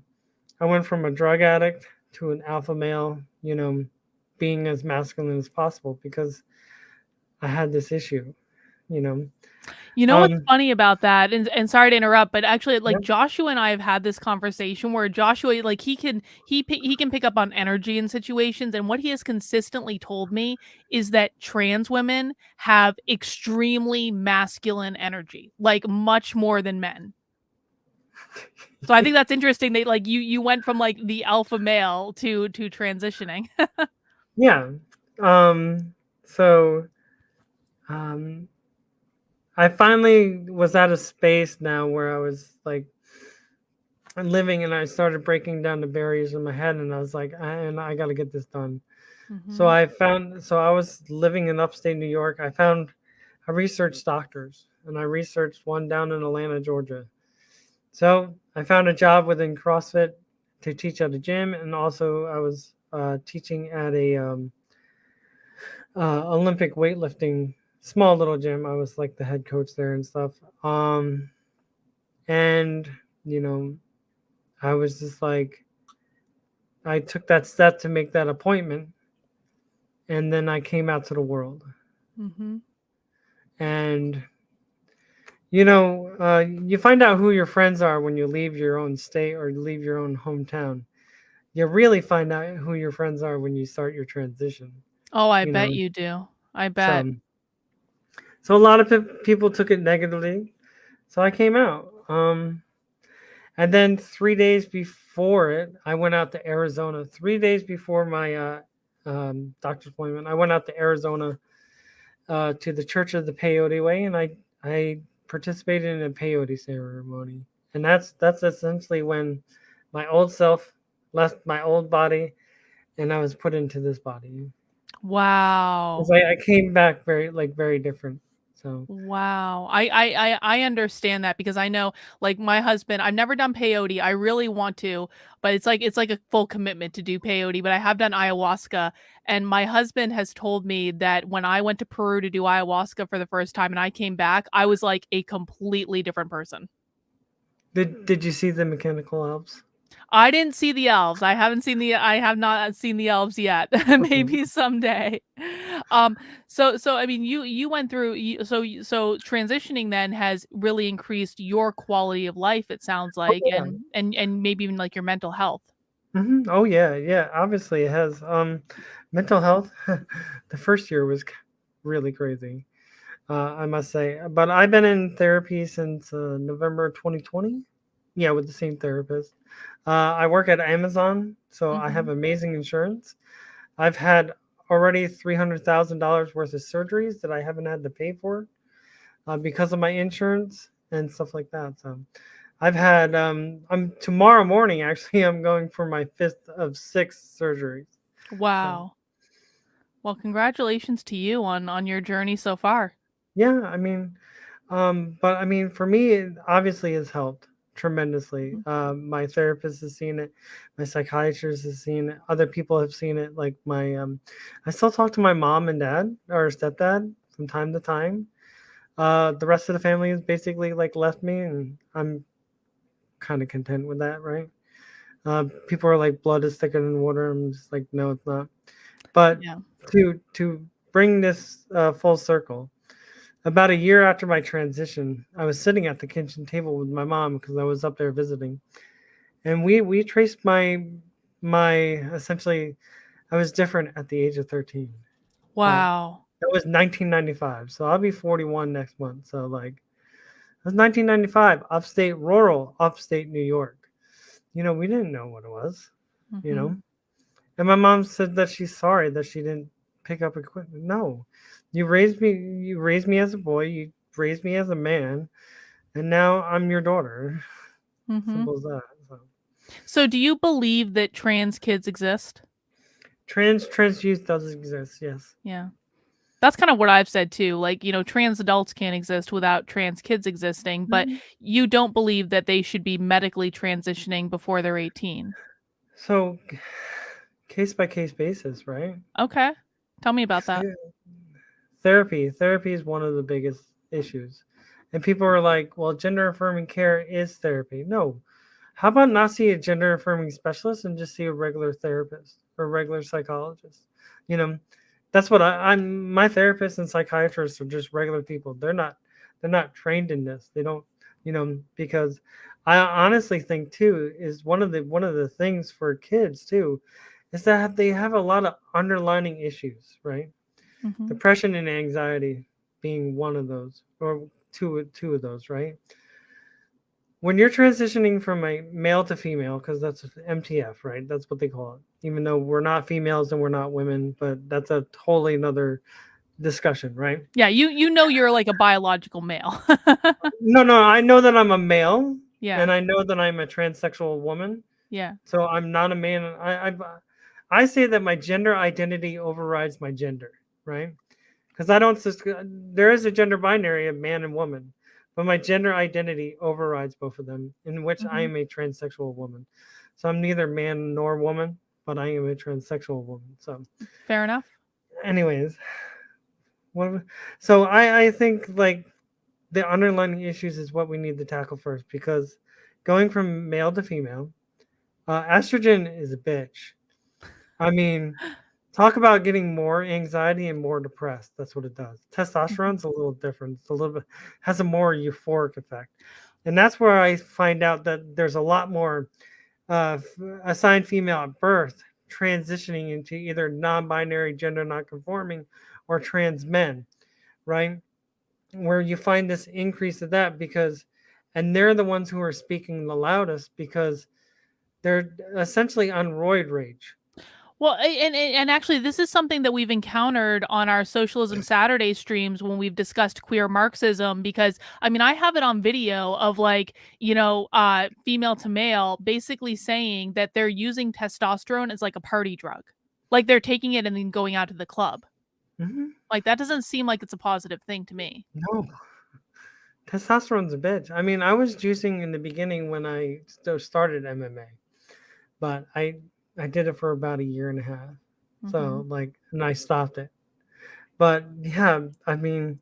Speaker 4: I went from a drug addict to an alpha male, you know, being as masculine as possible because I had this issue, you know.
Speaker 1: You know what's
Speaker 4: Um,
Speaker 1: funny about that? And and sorry to interrupt, but actually, like. Joshua and I have had this conversation where Joshua, like he can he he can pick up on energy in situations, and what he has consistently told me is that trans women have extremely masculine energy, like much more than men. So I think that's interesting. That like you you went from like the alpha male to to transitioning.
Speaker 4: Yeah. Um, so um, I finally was at a space now where I was like living and I started breaking down the barriers in my head and I was like, I, and I got to get this done. So
Speaker 1: Mhm.
Speaker 4: I found, so I was living in upstate New York. I found, I researched doctors and I researched one down in Atlanta, Georgia. So I found a job within CrossFit to teach at a gym, and also I was uh, teaching at a um, uh, Olympic weightlifting small little gym. I was like the head coach there and stuff. Um, and you know, I was just like, I took that step to make that appointment, and then I came out to the world.
Speaker 1: Mhm.
Speaker 4: and you know uh, you find out who your friends are when you leave your own state or leave your own hometown you really find out who your friends are when you start your transition
Speaker 1: Oh, I
Speaker 4: You
Speaker 1: bet
Speaker 4: know,
Speaker 1: you do. I bet.
Speaker 4: so, so a lot of pe- people took it negatively so i came out um, and then three days before it i went out to arizona three days before my uh, um, doctor's appointment i went out to arizona uh, to the church of the peyote way and i i participated in a peyote ceremony. And that's that's essentially when my old self left my old body and i was put into this body.
Speaker 1: Wow!
Speaker 4: I, I came back very like very different So
Speaker 1: Wow. I, I I I understand that because I know like my husband, I've never done peyote. I really want to, but it's like it's like a full commitment to do peyote, but I have done ayahuasca and my husband has told me that when I went to Peru to do ayahuasca for the first time and I came back, I was like a completely different person.
Speaker 4: did did you see the mechanical elves?
Speaker 1: I didn't see the elves. I haven't seen the I have not seen the elves yet. Maybe someday. Um, so so I mean, you you went through you, so so transitioning then has really increased your quality of life. It sounds
Speaker 4: Oh
Speaker 1: like,
Speaker 4: yeah.
Speaker 1: and and and maybe even like your mental health.
Speaker 4: hmm Oh yeah, yeah. Obviously, it has. Um, mental health. the first year was really crazy. Uh, I must say, but I've been in therapy since uh, November 2020. Yeah, with the same therapist. Uh, I work at Amazon, so I have
Speaker 1: hmm
Speaker 4: amazing insurance. I've had already $300,000 worth of surgeries that I haven't had to pay for uh, because of my insurance and stuff like that. So I've had, um, I'm tomorrow morning actually, I'm going for my fifth of six surgeries. So
Speaker 1: Wow. Well, congratulations to you on on your journey so far.
Speaker 4: yeah, I mean, Um, but I mean, for me, it obviously has helped tremendously.
Speaker 1: Mhm.
Speaker 4: Um, my therapist has seen it, my psychiatrist has seen it, other people have seen it. Like my, um, I still talk to my mom and dad or stepdad from time to time. Uh, the rest of the family has basically like left me, and I'm kind of content with that, right? Uh, people are like, blood is thicker than water. I'm just like, no, it's not. But
Speaker 1: Yeah.
Speaker 4: to to bring this uh, full circle about a year after my transition, I was sitting at the kitchen table with my mom because I was up there visiting, and we we traced my my essentially I was different at the age of 13. Right.
Speaker 1: Wow.
Speaker 4: That was 1995. So I'll be 41 next month. So like it was 1995, upstate rural, upstate New York. You know, we didn't know what it was, you
Speaker 1: hmm
Speaker 4: know. And my mom said that she's sorry that she didn't pick up equipment. No. You raised me you raised me as a boy, you raised me as a man, and now I'm your daughter.
Speaker 1: hmm
Speaker 4: Simple as that. So
Speaker 1: So, do you believe that trans kids exist?
Speaker 4: trans trans youth does exist, yes.
Speaker 1: Yeah. That's kind of what I've said too. Like, you know, trans adults can't exist without trans kids existing, but
Speaker 4: Mhm.
Speaker 1: you don't believe that they should be medically transitioning before they're 18.
Speaker 4: So case by case basis, right?
Speaker 1: Okay. Tell me about that.
Speaker 4: The- Therapy. Therapy is one of the biggest issues. And people are like, well, gender affirming care is therapy. No. How about not see a gender affirming specialist and just see a regular therapist or regular psychologist? You know, that's what I, I'm my therapists and psychiatrists are just regular people. They're not they're not trained in this. They don't, you know, because I honestly think too is one of the one of the things for kids too is that they have a lot of underlining issues, right?
Speaker 1: Hmm
Speaker 4: depression and anxiety being one of those or two two of those right? When you're transitioning from a male to female because that's mtf right? That's what they call it. Even though we're not females and we're not women but that's a totally another discussion right?
Speaker 1: Yeah, you you know you're like a biological male.
Speaker 4: no no i know that i'm a male
Speaker 1: yeah.
Speaker 4: and i know that i'm a transsexual woman.
Speaker 1: Yeah.
Speaker 4: so i'm not a man i i, I say that my gender identity overrides my gender right because I don't. There is a gender binary of man and woman, but my gender identity overrides both of them, in which I
Speaker 1: Mhm.
Speaker 4: am a transsexual woman. So I'm neither man nor woman, but I am a transsexual woman. So,
Speaker 1: Fair enough.
Speaker 4: anyways, what? So I I think like the underlying issues is what we need to tackle first because going from male to female, uh, estrogen is a bitch. I mean, talk about getting more anxiety and more depressed. That's what it does.
Speaker 1: Mhm.
Speaker 4: Testosterone's a little different. It's a little bit has a more euphoric effect, and that's where I find out that there's a lot more uh, assigned female at birth transitioning into either non-binary, gender non-conforming, or trans men, right? Where you find this increase of that because, and they're the ones who are speaking the loudest because they're essentially on roid rage.
Speaker 1: Well, and and actually, this is something that we've encountered on our Socialism Saturday streams when we've discussed queer Marxism. Because I mean, I have it on video of like you know, uh, female to male, basically saying that they're using testosterone as like a party drug, like they're taking it and then going out to the club.
Speaker 4: Mhm.
Speaker 1: Like that doesn't seem like it's a positive thing to me.
Speaker 4: No. Testosterone's a bitch. I mean, I was juicing in the beginning when I started MMA, but I I did it for about a year and a half. So
Speaker 1: Mhm.
Speaker 4: like, and I stopped it. But yeah, I mean,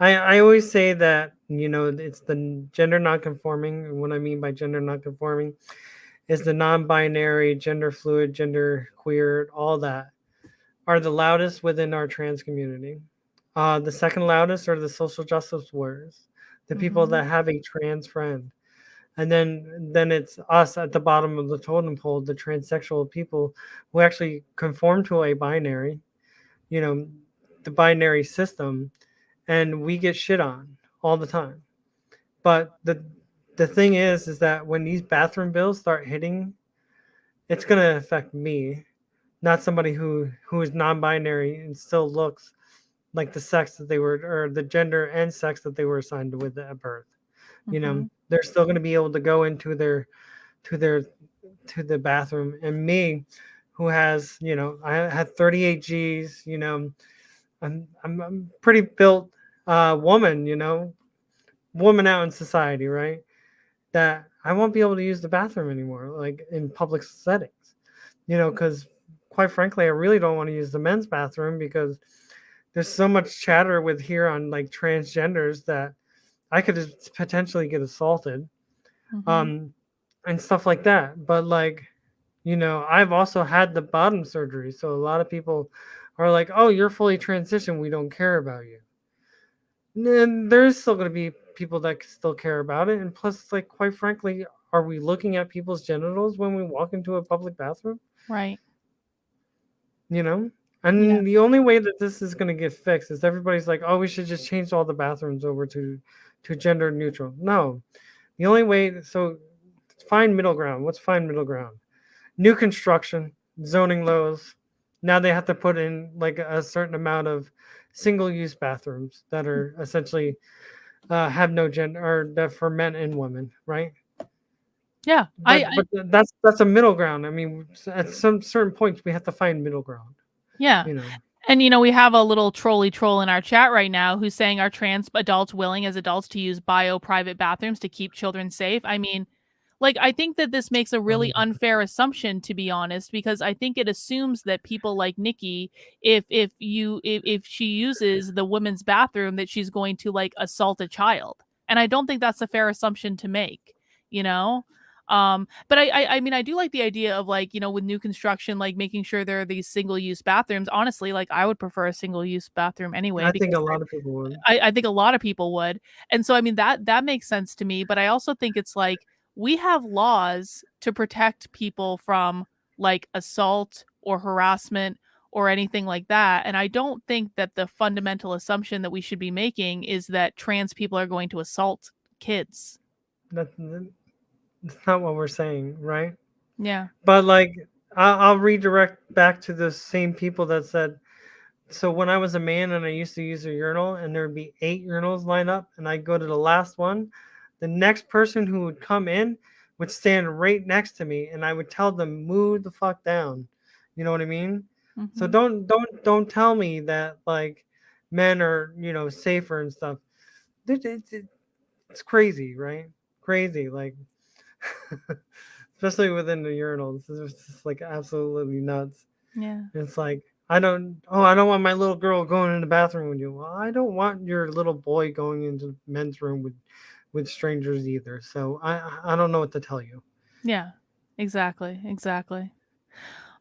Speaker 4: I I always say that you know it's the gender nonconforming. And what I mean by gender nonconforming is the non-binary, gender fluid, gender queer, all that are the loudest within our trans community. Uh, the second loudest are the social justice warriors, the people
Speaker 1: Mhm.
Speaker 4: that have a trans friend, and then then it's us at the bottom of the totem pole, the transsexual people who actually conform to a binary, you know, the binary system, and we get shit on all the time. But the the thing is, is that when these bathroom bills start hitting, it's gonna affect me, not somebody who who is non-binary and still looks like the sex that they were or the gender and sex that they were assigned with at birth. You know,
Speaker 1: Mhm.
Speaker 4: They're still going to be able to go into their to their to the bathroom. And me, who has you know, I had 38 G's. You know, I'm I'm, I'm pretty built uh, woman. You know, woman out in society, right? That I won't be able to use the bathroom anymore, like in public settings. You know, because quite frankly, I really don't want to use the men's bathroom because there's so much chatter with here on like transgenders that I could potentially get assaulted,
Speaker 1: Mhm.
Speaker 4: um, and stuff like that. But like, you know, I've also had the bottom surgery, so a lot of people are like, "Oh, you're fully transitioned. We don't care about you." And there's still going to be people that still care about it, and plus, like, quite frankly, are we looking at people's genitals when we walk into a public bathroom?
Speaker 1: Right.
Speaker 4: You know. And the only way that this is going to get fixed is everybody's like, "Oh, we should just change all the bathrooms over to to gender neutral." No, the only way. So find middle ground. What's find middle ground? New construction, zoning laws. Now they have to put in like a certain amount of single-use bathrooms that are essentially uh, have no gender or that for men and women, right?
Speaker 1: Yeah.
Speaker 4: But,
Speaker 1: I, I
Speaker 4: but that's that's a middle ground. I mean, at some certain points we have to find middle ground.
Speaker 1: yeah.
Speaker 4: You know.
Speaker 1: And you know, we have a little trolley troll in our chat right now who's saying are trans adults willing as adults to use bio private bathrooms to keep children safe? I mean, like I think that this makes a really
Speaker 4: Um,
Speaker 1: unfair assumption to be honest because I think it assumes that people like Nikki if if you if, if she uses the women's bathroom that she's going to like assault a child. And I don't think that's a fair assumption to make, you know? Um, but I, I I mean I do like the idea of like, you know, with new construction, like making sure there are these single use bathrooms. Honestly, like I would prefer a single use bathroom anyway.
Speaker 4: I think a lot of people would.
Speaker 1: I, I think a lot of people would. And so I mean that that makes sense to me, but I also think it's like we have laws to protect people from like assault or harassment or anything like that. And I don't think that the fundamental assumption that we should be making is that trans people are going to assault kids.
Speaker 4: That's, that's not what we're saying, right?
Speaker 1: Yeah.
Speaker 4: But like, I'll, I'll redirect back to the same people that said. So when I was a man and I used to use a urinal, and there would be eight urinals lined up, and I'd go to the last one, the next person who would come in would stand right next to me, and I would tell them move the fuck down. You know what I mean? So
Speaker 1: Mhm.
Speaker 4: don't don't don't tell me that like men are you know safer and stuff. It- it- it- It's crazy, right? Crazy, like especially within the urinals. It's just like absolutely nuts.
Speaker 1: Yeah.
Speaker 4: It's like I don't. Oh, I don't want my little girl going in the bathroom with you. Well, I don't want your little boy going into men's room with with strangers either. So I I don't know what to tell you.
Speaker 1: Yeah, exactly, exactly.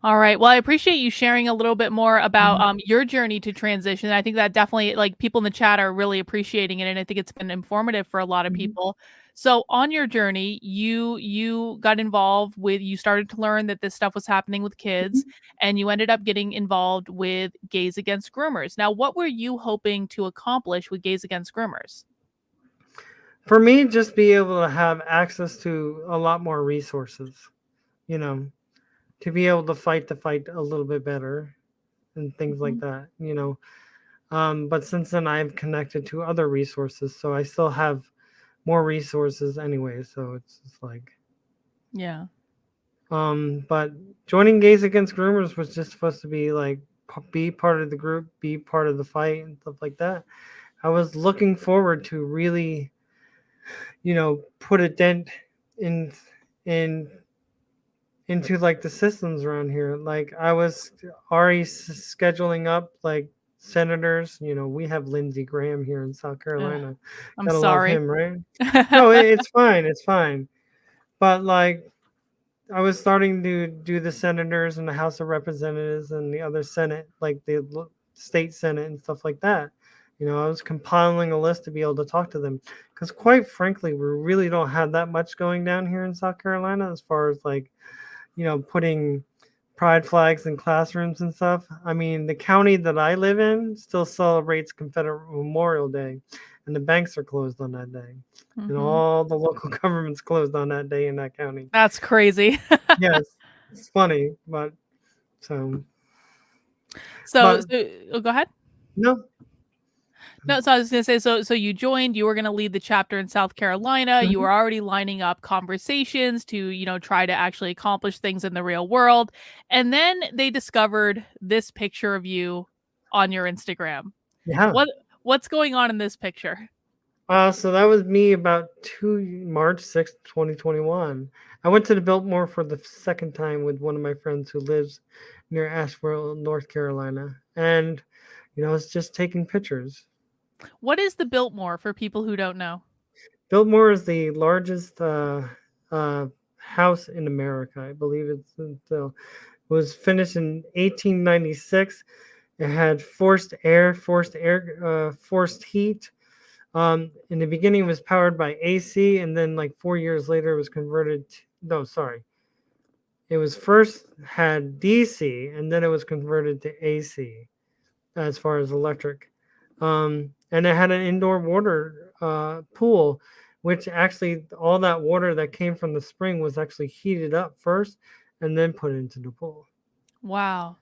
Speaker 1: All right. Well, I appreciate you sharing a little bit more about
Speaker 4: Mhm.
Speaker 1: um your journey to transition. I think that definitely like people in the chat are really appreciating it and I think it's been informative for a lot of
Speaker 4: Mhm.
Speaker 1: people. So, on your journey, you you got involved with you started to learn that this stuff was happening with kids and you ended up getting involved with Gays Against Groomers. Now, what were you hoping to accomplish with Gays Against Groomers?
Speaker 4: For me, just be able to have access to a lot more resources. You know, to be able to fight the fight a little bit better and things like
Speaker 1: Mhm.
Speaker 4: that. You know, um, but since then I've connected to other resources, so I still have more resources anyway. So it's just like
Speaker 1: Yeah.
Speaker 4: Um, but joining Gays Against Groomers was just supposed to be like be part of the group, be part of the fight and stuff like that. I was looking forward to really, you know, put a dent in in into like the systems around here. Like I was already scheduling up like senators. You know, we have Lindsey Graham here in South Carolina.
Speaker 1: I'm
Speaker 4: Gotta
Speaker 1: sorry.
Speaker 4: him, right? no, it- it's fine. It's fine. But like, I was starting to do the senators and the House of Representatives and the other Senate, like the state Senate and stuff like that. You know, I was compiling a list to be able to talk to them because, quite frankly, we really don't have that much going down here in South Carolina as far as like, you know, putting pride flags in classrooms and stuff. I mean, the county that I live in still celebrates Confederate Memorial Day, and the banks are closed on that day and
Speaker 1: Mhm.
Speaker 4: all the local governments closed on that day in that county.
Speaker 1: That's crazy.
Speaker 4: yes, it's funny, but so
Speaker 1: so,
Speaker 4: But-
Speaker 1: so oh, go ahead.
Speaker 4: no,
Speaker 1: No, so I was gonna say, so so you joined, you were gonna lead the chapter in South Carolina. You
Speaker 4: Mhm.
Speaker 1: were already lining up conversations to, you know, try to actually accomplish things in the real world. And then they discovered this picture of you on your Instagram.
Speaker 4: yeah.
Speaker 1: What what's going on in this picture?
Speaker 4: Uh, so that was me about two March sixth, twenty twenty one. I went to the Biltmore for the second time with one of my friends who lives near Asheville, North Carolina, and you know, it's just taking pictures.
Speaker 1: What is the Biltmore for people who don't know?
Speaker 4: Biltmore is the largest uh, uh, house in America. I believe it's uh, was finished in 1896. It had forced air, forced air, uh, forced heat. Um, in the beginning, it was powered by AC, and then like four years later, it was converted. To, no, sorry, it was first had DC, and then it was converted to AC as far as electric. Um, and it had an indoor water uh, pool, which actually all that water that came from the spring was actually heated up first and then put into the pool.
Speaker 1: Wow.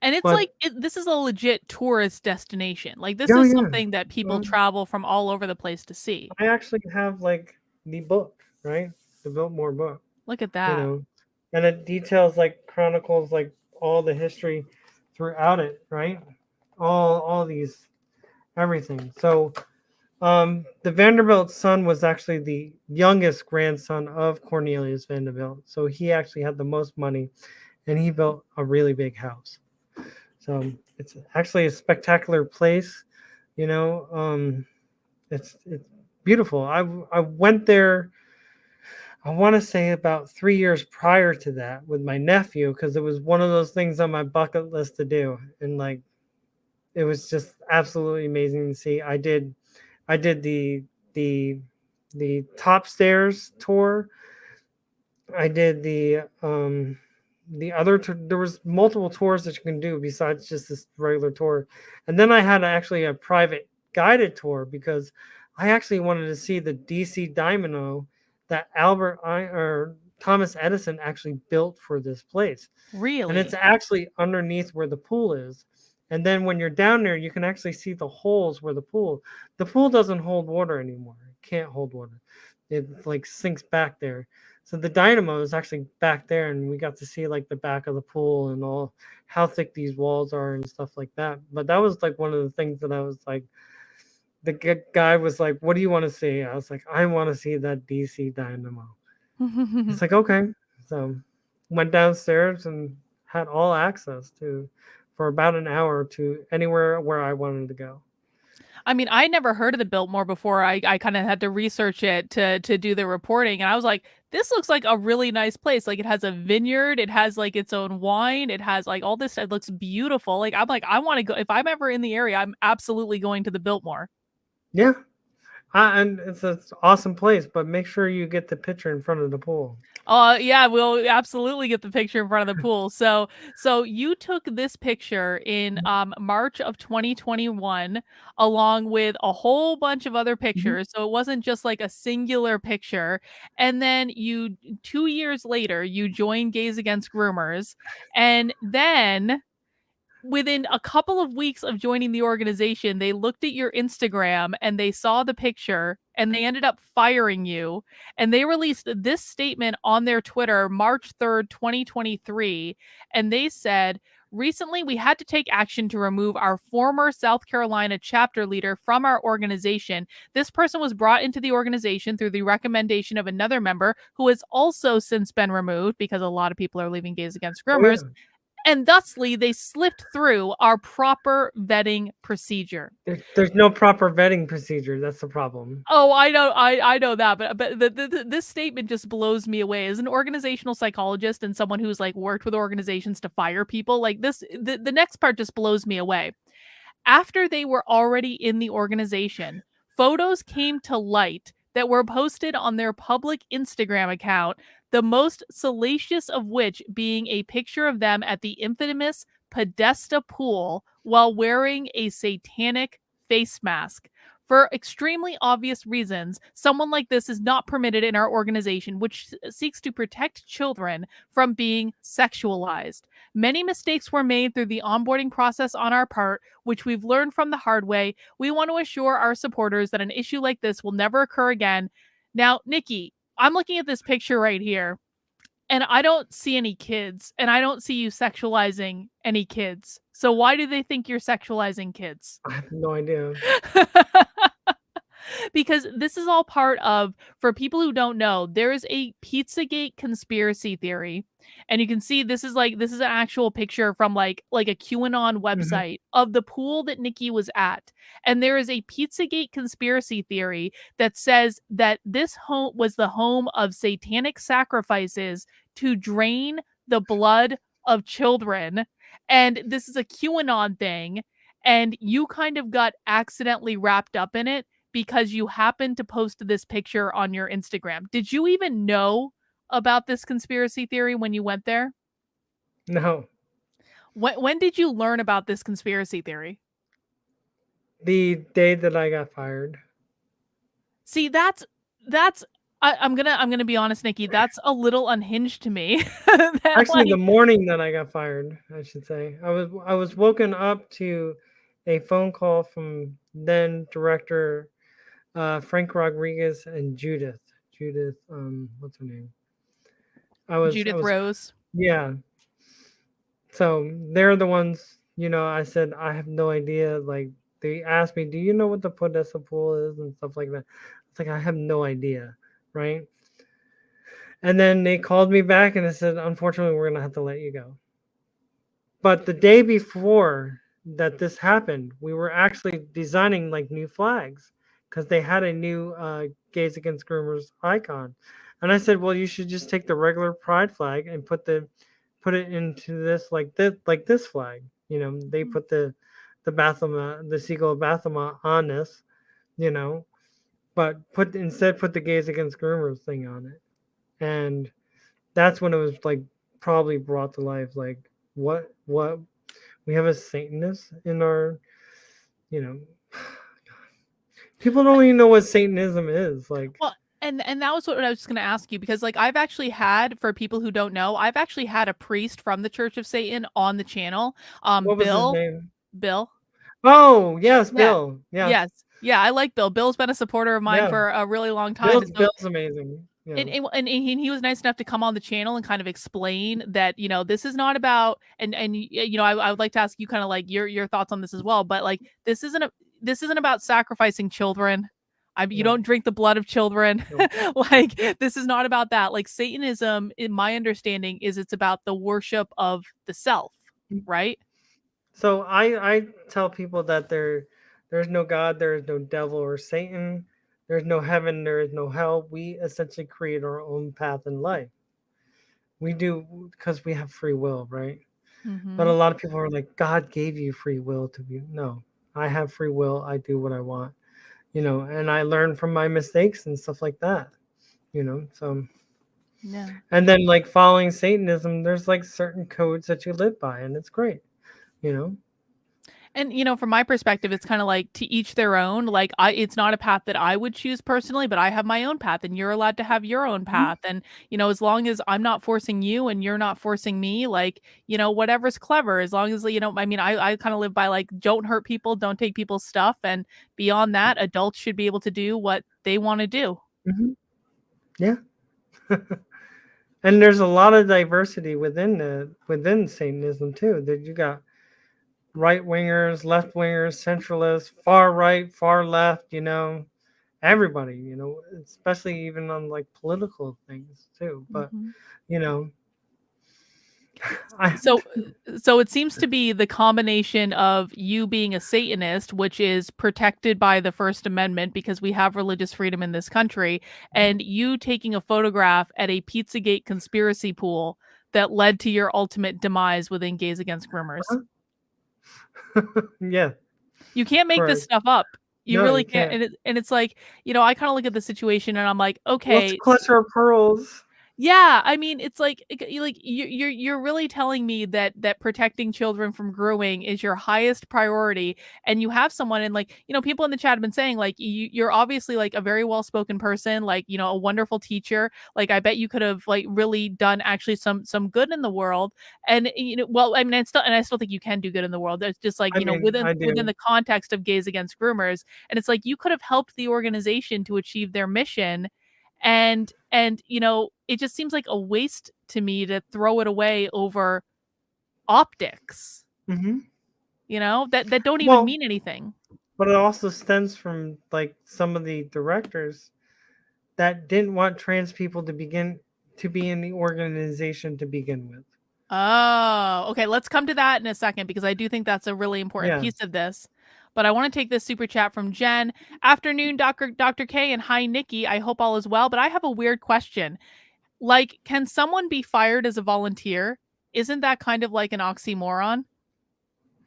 Speaker 1: And it's
Speaker 4: But-
Speaker 1: like it, this is a legit tourist destination. Like this
Speaker 4: Oh,
Speaker 1: is
Speaker 4: yeah.
Speaker 1: something that people
Speaker 4: Um,
Speaker 1: travel from all over the place to see.
Speaker 4: I actually have like the book, right? The Biltmore book,
Speaker 1: Look at that.
Speaker 4: you know, and it details like chronicles like all the history throughout it, right? All all these everything. So um the Vanderbilt son was actually the youngest grandson of Cornelius Vanderbilt. So he actually had the most money and he built a really big house. So it's actually a spectacular place, you know. Um it's it's beautiful. I I went there I want to say about 3 years prior to that with my nephew because it was one of those things on my bucket list to do and like it was just absolutely amazing to see. I did I did the the the top stairs tour. I did the um the other there was multiple tours that you can do besides just this regular tour. And then I had actually a private guided tour because I actually wanted to see the DC Dynamo that Albert I or Thomas Edison actually built for this place
Speaker 1: Really?
Speaker 4: and it's actually underneath where the pool is. And then when you're down there, you can actually see the holes where the pool. The pool doesn't hold water anymore. It can't hold water. It like sinks back there. So the dynamo is actually back there, and we got to see like the back of the pool and all how thick these walls are and stuff like that. But that was like one of the things that I was like, the guy was like, "What do you want to see?" I was like, "I want to see that DC dynamo." It's like, okay. So went downstairs and had all access to for about an hour to anywhere where I wanted to go.
Speaker 1: I mean, I never heard of the Biltmore before. I, I kind of had to research it to to do the reporting, and I was like, this looks like a really nice place. Like it has a vineyard, it has like its own wine, it has like all this. It looks beautiful. Like I'm like, I want to go. If I'm ever in the area, I'm absolutely going to the Biltmore.
Speaker 4: Yeah. Uh, and it's an awesome place, but make sure you get the picture in front of the pool.
Speaker 1: Uh yeah, we'll absolutely get the picture in front of the pool. So so you took this picture in um March of 2021 along with a whole bunch of other pictures. So it wasn't just like a singular picture. And then you 2 years later you joined Gays Against Groomers and then within a couple of weeks of joining the organization, they looked at your Instagram and they saw the picture and they ended up firing you. And they released this statement on their Twitter March 3rd, 2023. And they said, Recently, we had to take action to remove our former South Carolina chapter leader from our organization. This person was brought into the organization through the recommendation of another member who has also since been removed because a lot of people are leaving Gays Against Groomers. Oh, yeah and thusly they slipped through our proper vetting procedure.
Speaker 4: There's, there's no proper vetting procedure. That's the problem.
Speaker 1: Oh, I know, I I know that, but but the, the, the, this statement just blows me away. As an organizational psychologist and someone who's like worked with organizations to fire people, like this, the, the next part just blows me away. After they were already in the organization, photos came to light that were posted on their public Instagram account the most salacious of which being a picture of them at the infamous Podesta pool while wearing a satanic face mask. For extremely obvious reasons, someone like this is not permitted in our organization, which seeks to protect children from being sexualized. Many mistakes were made through the onboarding process on our part, which we've learned from the hard way. We want to assure our supporters that an issue like this will never occur again. Now, Nikki, I'm looking at this picture right here and I don't see any kids and I don't see you sexualizing any kids. So why do they think you're sexualizing kids?
Speaker 4: I have no idea.
Speaker 1: because this is all part of for people who don't know there is a pizzagate conspiracy theory and you can see this is like this is an actual picture from like like a qanon mm-hmm. website mm-hmm. of the pool that nikki was at and there is a pizzagate conspiracy theory that says that this home was the home of satanic sacrifices to drain the blood of children and this is a qanon thing and you kind of got accidentally wrapped up in it because you happened to post this picture on your Instagram. Did you even know about this conspiracy theory when you went there?
Speaker 4: No.
Speaker 1: When when did you learn about this conspiracy theory?
Speaker 4: The day that I got fired.
Speaker 1: See, that's that's I, am gonna I'm gonna be honest, Nikki. That's a little unhinged to me.
Speaker 4: Actually, like... the morning that I got fired, I should say, I was I was woken up to a phone call from then director uh, Frank Rodriguez and Judith. Judith, um, what's her name?
Speaker 1: I was Judith I was, Rose.
Speaker 4: Yeah. So they're the ones, you know, I said I have no idea. Like they asked me, Do you know what the Podesta pool is and stuff like that? It's like I have no idea, right? And then they called me back and I said, Unfortunately, we're gonna have to let you go. But the day before that this happened, we were actually designing like new flags because they had a new uh, Gays Against Groomers icon. And I said, well, you should just take the regular pride flag and put the put it into this like this like this flag. You know, they mm. put the the Baphomet, the of Baphomet on this, you know, but put instead put the Gays Against Groomers thing on it. And that's when it was like probably brought to life like what what we have a Satanist in our, you know, people don't even know what Satanism is. Like,
Speaker 1: well, and and that was what I was just going to ask you because like I've actually had for people who don't know, I've actually had a priest from the Church of Satan on the channel. Um, Bill. Bill.
Speaker 4: Oh yes, Bill. Yeah.
Speaker 1: Yes. Yeah, I like Bill. Bill's been a supporter of mine yeah. for a really long time.
Speaker 4: Bill's, so, Bill's amazing.
Speaker 1: Yeah. And, and, and he, he was nice enough to come on the channel and kind of explain that you know this is not about and and you know I, I would like to ask you kind of like your your thoughts on this as well but like this isn't a this isn't about sacrificing children I, you don't drink the blood of children. like this is not about that. Like Satanism, in my understanding, is it's about the worship of the self, mm. right?
Speaker 4: So I I tell people that there there's no God, there is no devil or Satan. There's no heaven, there is no hell. We essentially create our own path in life. We do because we have free will, right? Mm-hmm. But a lot of people are like, God gave you free will to be. No, I have free will. I do what I want, you know, and I learn from my mistakes and stuff like that, you know. So, yeah. And then, like following Satanism, there's like certain codes that you live by, and it's great, you know
Speaker 1: and you know from my perspective it's kind of like to each their own like i it's not a path that i would choose personally but i have my own path and you're allowed to have your own mm-hmm. path mm-hmm. and you know as long as i'm not forcing you and you're not forcing me like you know whatever's clever as long as you know i mean i, I kind of live by like don't hurt people don't take people's stuff and beyond that adults should be able to do what they want to do
Speaker 4: mm-hmm. yeah and there's a lot of diversity within the within Satanism too. That you got right wingers, left wingers, centralists, far right, far left. You know, everybody. You know, especially even on like political things too. But
Speaker 1: Mhm.
Speaker 4: you know, I,
Speaker 1: So so it seems to be the combination of you being a Satanist, which is protected by the First Amendment because we have religious freedom in this country, and you taking a photograph at a Pizzagate conspiracy pool that led to your ultimate demise within Gays Against Groomers.
Speaker 4: Yeah,
Speaker 1: You can't make this stuff up. You
Speaker 4: No,
Speaker 1: really
Speaker 4: you
Speaker 1: can't.
Speaker 4: can't.
Speaker 1: And, it, and it's like, you know, I kind of look at the situation and I'm like, okay,
Speaker 4: it's clutcher of pearls.
Speaker 1: Yeah, I mean, it's like like you you're you're really telling me that that protecting children from grooming is your highest priority, and you have someone and like you know people in the chat have been saying like you you're obviously like a very well spoken person, like you know a wonderful teacher. Like I bet you could have like really done actually some some good in the world, and eh, you know well I mean I still and I still think you can do good in the world. It's just like
Speaker 4: I
Speaker 1: you know
Speaker 4: mean,
Speaker 1: within within the context of gays against groomers, and it's like you could have helped the organization to achieve their mission and and you know it just seems like a waste to me to throw it away over optics
Speaker 4: hmm
Speaker 1: you know that that don't even
Speaker 4: Well,
Speaker 1: mean anything
Speaker 4: but it also stems from like some of the directors that didn't want trans people to begin to be in the organization to begin with.
Speaker 1: oh okay let's come to that in a second because i do think that's a really important
Speaker 4: Yeah.
Speaker 1: piece of this but i want to take this super chat from jen afternoon dr dr k and hi nikki i hope all is well but i have a weird question like can someone be fired as a volunteer isn't that kind of like an oxymoron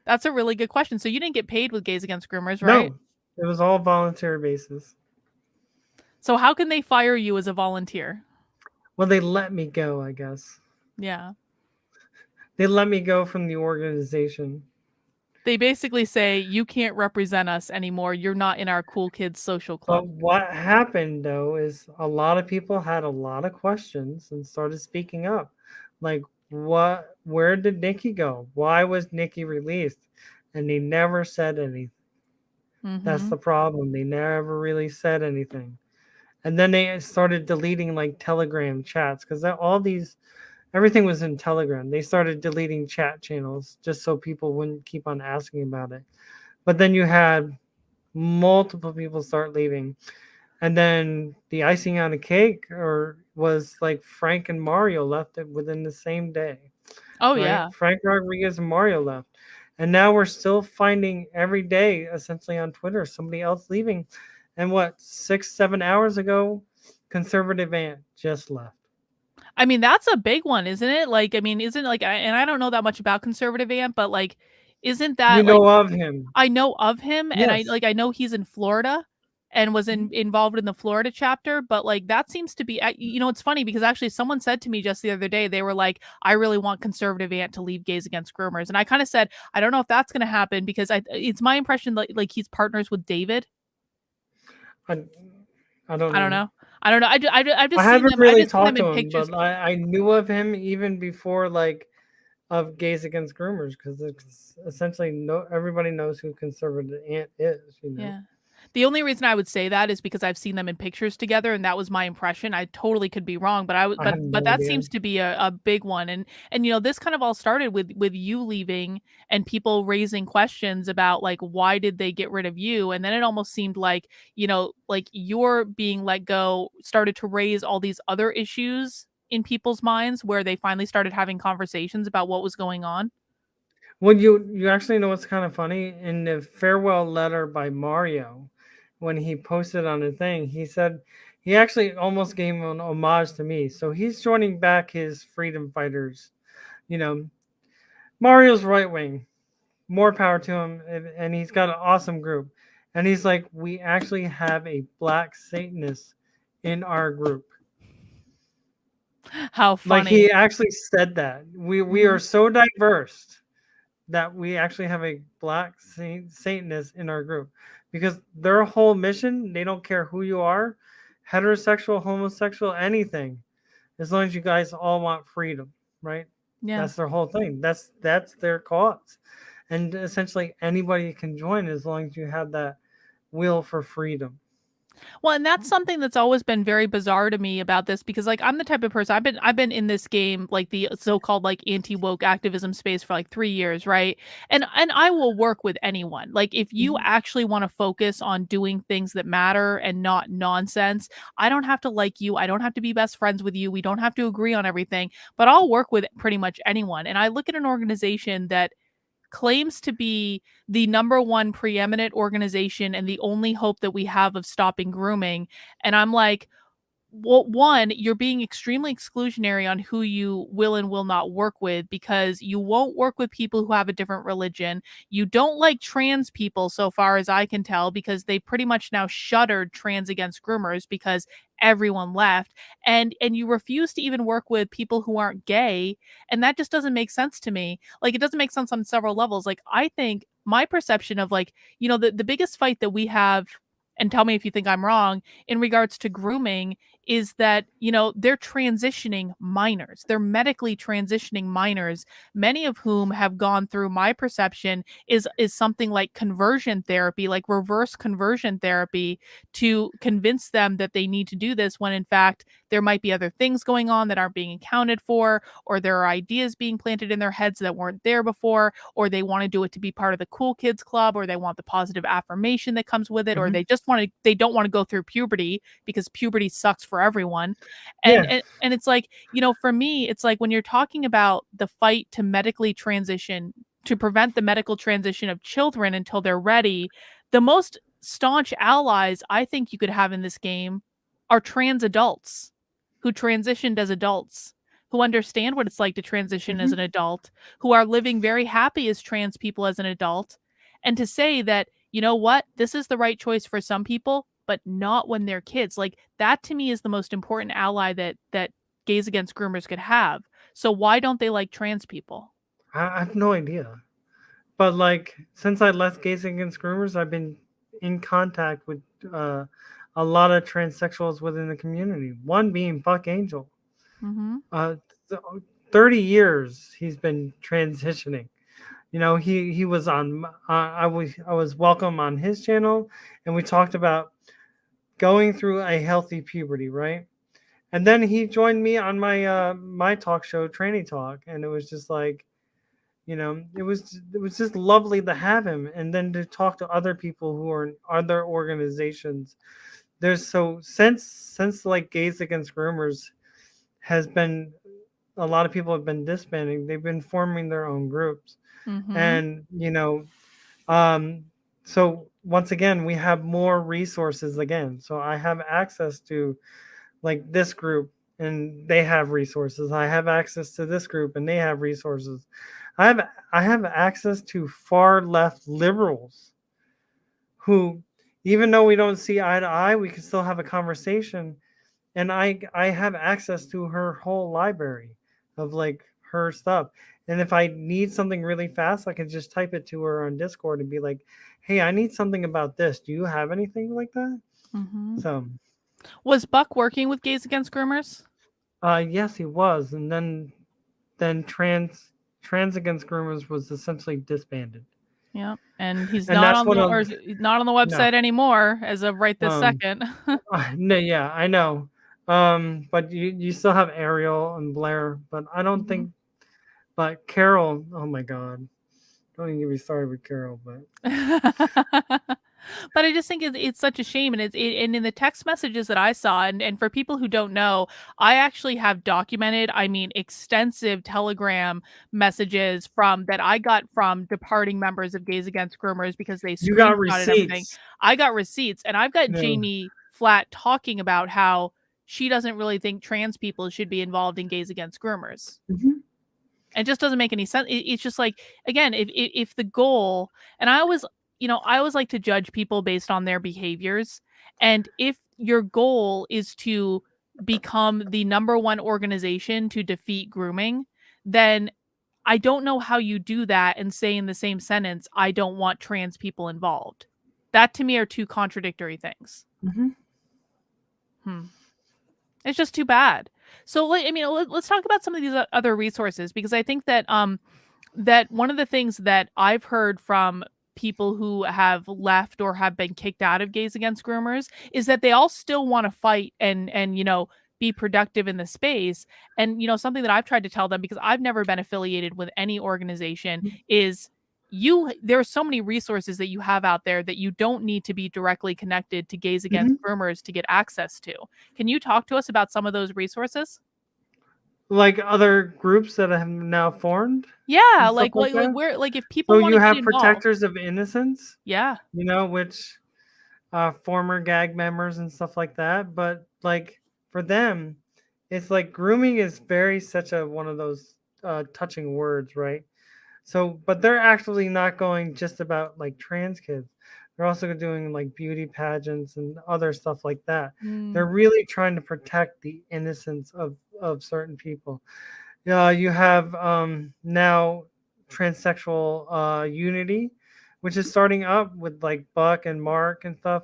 Speaker 1: that's a really good question so you didn't get paid with gays against groomers right
Speaker 4: No, it was all volunteer basis.
Speaker 1: So how can they fire you as a volunteer?
Speaker 4: Well, they let me go, I guess.
Speaker 1: Yeah.
Speaker 4: They let me go from the organization.
Speaker 1: They basically say you can't represent us anymore. You're not in our cool kids social
Speaker 4: But
Speaker 1: club.
Speaker 4: what happened though is a lot of people had a lot of questions and started speaking up. Like, what, where did Nikki go? Why was Nikki released? And they never said anything. That's
Speaker 1: Mhm.
Speaker 4: the problem. They never really said anything. And then they started deleting like Telegram chats because all these, everything was in Telegram. They started deleting chat channels just so people wouldn't keep on asking about it. But then you had multiple people start leaving. And then the icing on the cake or was like Frank and Mario left it within the same day.
Speaker 1: Oh
Speaker 4: right?
Speaker 1: yeah.
Speaker 4: Frank Rodriguez and Mario left. And now we're still finding every day, essentially on Twitter, somebody else leaving. And what, six, seven hours ago, conservative Ant just left.
Speaker 1: I mean, that's a big one, isn't it? Like, I mean, isn't like, I, and I don't know that much about conservative Ant, but like, isn't that
Speaker 4: you
Speaker 1: like
Speaker 4: know of him.
Speaker 1: I know of him, and I like I know he's in Florida and was in, mm-hmm. involved in the Florida chapter, but like that seems to be, you know, it's funny because actually someone said to me just the other day, they were like, I really want conservative Ant to leave gays against groomers, and I kind of said, I don't know if that's going to happen because I, it's my impression that like he's partners with David.
Speaker 4: I, I don't know.
Speaker 1: I don't know. I don't know. I, ju- I, ju- I've just
Speaker 4: I haven't
Speaker 1: them,
Speaker 4: really
Speaker 1: I've just seen them
Speaker 4: talked to him,
Speaker 1: pictures.
Speaker 4: but I, I knew of him even before like of gays against groomers because it's essentially no everybody knows who conservative Ant is. You know.
Speaker 1: Yeah. The only reason I would say that is because I've seen them in pictures together, and that was my impression. I totally could be wrong, but I
Speaker 4: was,
Speaker 1: but but that
Speaker 4: idea.
Speaker 1: seems to be a, a big one. And and you know, this kind of all started with with you leaving and people raising questions about like why did they get rid of you? And then it almost seemed like you know, like your being let go started to raise all these other issues in people's minds where they finally started having conversations about what was going on.
Speaker 4: Well, you you actually know what's kind of funny in the farewell letter by Mario, when he posted on the thing, he said he actually almost gave an homage to me. So he's joining back his freedom fighters. You know, Mario's right wing, more power to him, and, he's got an awesome group. And he's like, we actually have a black Satanist in our group.
Speaker 1: How funny.
Speaker 4: Like he actually said that we we are mm-hmm. so diverse that we actually have a black sa- Satanist in our group because their whole mission they don't care who you are, heterosexual, homosexual, anything, as long as you guys all want freedom, right?
Speaker 1: yeah.
Speaker 4: That's their whole thing. That's that's their cause, and essentially anybody can join as long as you have that will for freedom.
Speaker 1: Well, and that's something that's always been very bizarre to me about this because like I'm the type of person I've been I've been in this game like the so-called like anti-woke activism space for like 3 years, right? And and I will work with anyone. Like if you
Speaker 4: Mhm.
Speaker 1: actually want to focus on doing things that matter and not nonsense, I don't have to like you. I don't have to be best friends with you. We don't have to agree on everything, but I'll work with pretty much anyone. And I look at an organization that claims to be the number one preeminent organization and the only hope that we have of stopping grooming. And I'm like, well, one, you're being extremely exclusionary on who you will and will not work with because you won't work with people who have a different religion. You don't like trans people, so far as I can tell, because they pretty much now shuttered trans against groomers because everyone left and and you refuse to even work with people who aren't gay and that just doesn't make sense to me like it doesn't make sense on several levels like i think my perception of like you know the, the biggest fight that we have and tell me if you think i'm wrong in regards to grooming is that you know they're transitioning minors they're medically transitioning minors many of whom have gone through my perception is is something like conversion therapy like reverse conversion therapy to convince them that they need to do this when in fact there might be other things going on that aren't being accounted for or there are ideas being planted in their heads that weren't there before or they want to do it to be part of the cool kids club or they want the positive affirmation that comes with it or
Speaker 4: Mhm.
Speaker 1: they just want to they don't want to go through puberty because puberty sucks for everyone and,
Speaker 4: Yeah.
Speaker 1: and and it's like you know for me it's like when you're talking about the fight to medically transition to prevent the medical transition of children until they're ready the most staunch allies i think you could have in this game are trans adults who transitioned as adults who understand what it's like to transition as
Speaker 4: Mhm.
Speaker 1: an adult who are living very happy as trans people as an adult and to say that you know what this is the right choice for some people but not when they're kids like that to me is the most important ally that that gays against groomers could have so why don't they like trans people
Speaker 4: I, I have no idea. But like since I left Gays Against Groomers, I've been in contact with uh, a lot of transsexuals within the community. One being Buck Angel.
Speaker 1: mm-hmm.
Speaker 4: Uh, th- 30 years he's been transitioning. You know, he he was on. Uh, I was I was welcome on his channel, and we talked about going through a healthy puberty, right? And then he joined me on my uh my talk show, Tranny Talk, and it was just like, you know, it was it was just lovely to have him, and then to talk to other people who are in other organizations. There's so since since like Gays Against Groomers has been a lot of people have been disbanding. They've been forming their own groups
Speaker 1: Mm-hmm.
Speaker 4: and you know um so once again we have more resources again. So i have access to like this group and they have resources. I have access to this group and they have resources. I have i have access to far left liberals who even though we don't see eye to eye we can still have a conversation. And i i have access to her whole library of like her stuff and if i need something really fast i can just type it to her on discord and be like hey i need something about this. Do you have anything like that?
Speaker 1: Mm-hmm.
Speaker 4: so
Speaker 1: was buck working with gays against groomers?
Speaker 4: Uh yes he was and then then trans trans against groomers was essentially disbanded.
Speaker 1: Yeah and he's
Speaker 4: And
Speaker 1: not on the or he's not on the website anymore as of right this
Speaker 4: Um,
Speaker 1: second.
Speaker 4: Uh, no yeah i know. Um but you you still have ariel and blair but i don't
Speaker 1: Mhm.
Speaker 4: think but carol oh my god don't even get me started with carol but
Speaker 1: but I just think it's, it's such a shame, and it's it, and in the text messages that I saw, and and for people who don't know, I actually have documented, I mean, extensive Telegram messages from that I got from departing members of Gays Against Groomers because they
Speaker 4: you got receipts
Speaker 1: I got receipts, and I've got
Speaker 4: No.
Speaker 1: Jamie Flat talking about how she doesn't really think trans people should be involved in Gays Against Groomers.
Speaker 4: Mhm.
Speaker 1: It just doesn't make any sense. It, it's just like again, if, if if the goal, and I always, you know, I always like to judge people based on their behaviors, and if your goal is to become the number one organization to defeat grooming, then I don't know how you do that and say in the same sentence, I don't want trans people involved. That to me are two contradictory things.
Speaker 4: Mhm.
Speaker 1: Hmm. It's just too bad. So, I mean, let, let's talk about some of these other resources because I think that um that one of the things that I've heard from people who have left or have been kicked out of gays against groomers is that they all still want to fight and and you know be productive in the space and you know something that i've tried to tell them because i've never been affiliated with any organization
Speaker 4: Mm.
Speaker 1: is you there are so many resources that you have out there that you don't need to be directly connected to gays against groomers to get access to can you talk to us about some of those resources
Speaker 4: like other groups that have now formed.
Speaker 1: yeah like
Speaker 4: like
Speaker 1: like, where like if people
Speaker 4: So you have
Speaker 1: get involved,
Speaker 4: protectors of innocence,
Speaker 1: yeah
Speaker 4: you know, which uh, former gag members and stuff like that. But like for them, it's like grooming is very such a one of those uh, touching words, right? So, but they're actually not going just about like trans kids. They're also doing like beauty pageants and other stuff like that. They're
Speaker 1: Mm,
Speaker 4: really trying to protect the innocence of of certain people. Yeah, you have um, now transsexual uh, unity, which is starting up with like Buck and Mark and stuff.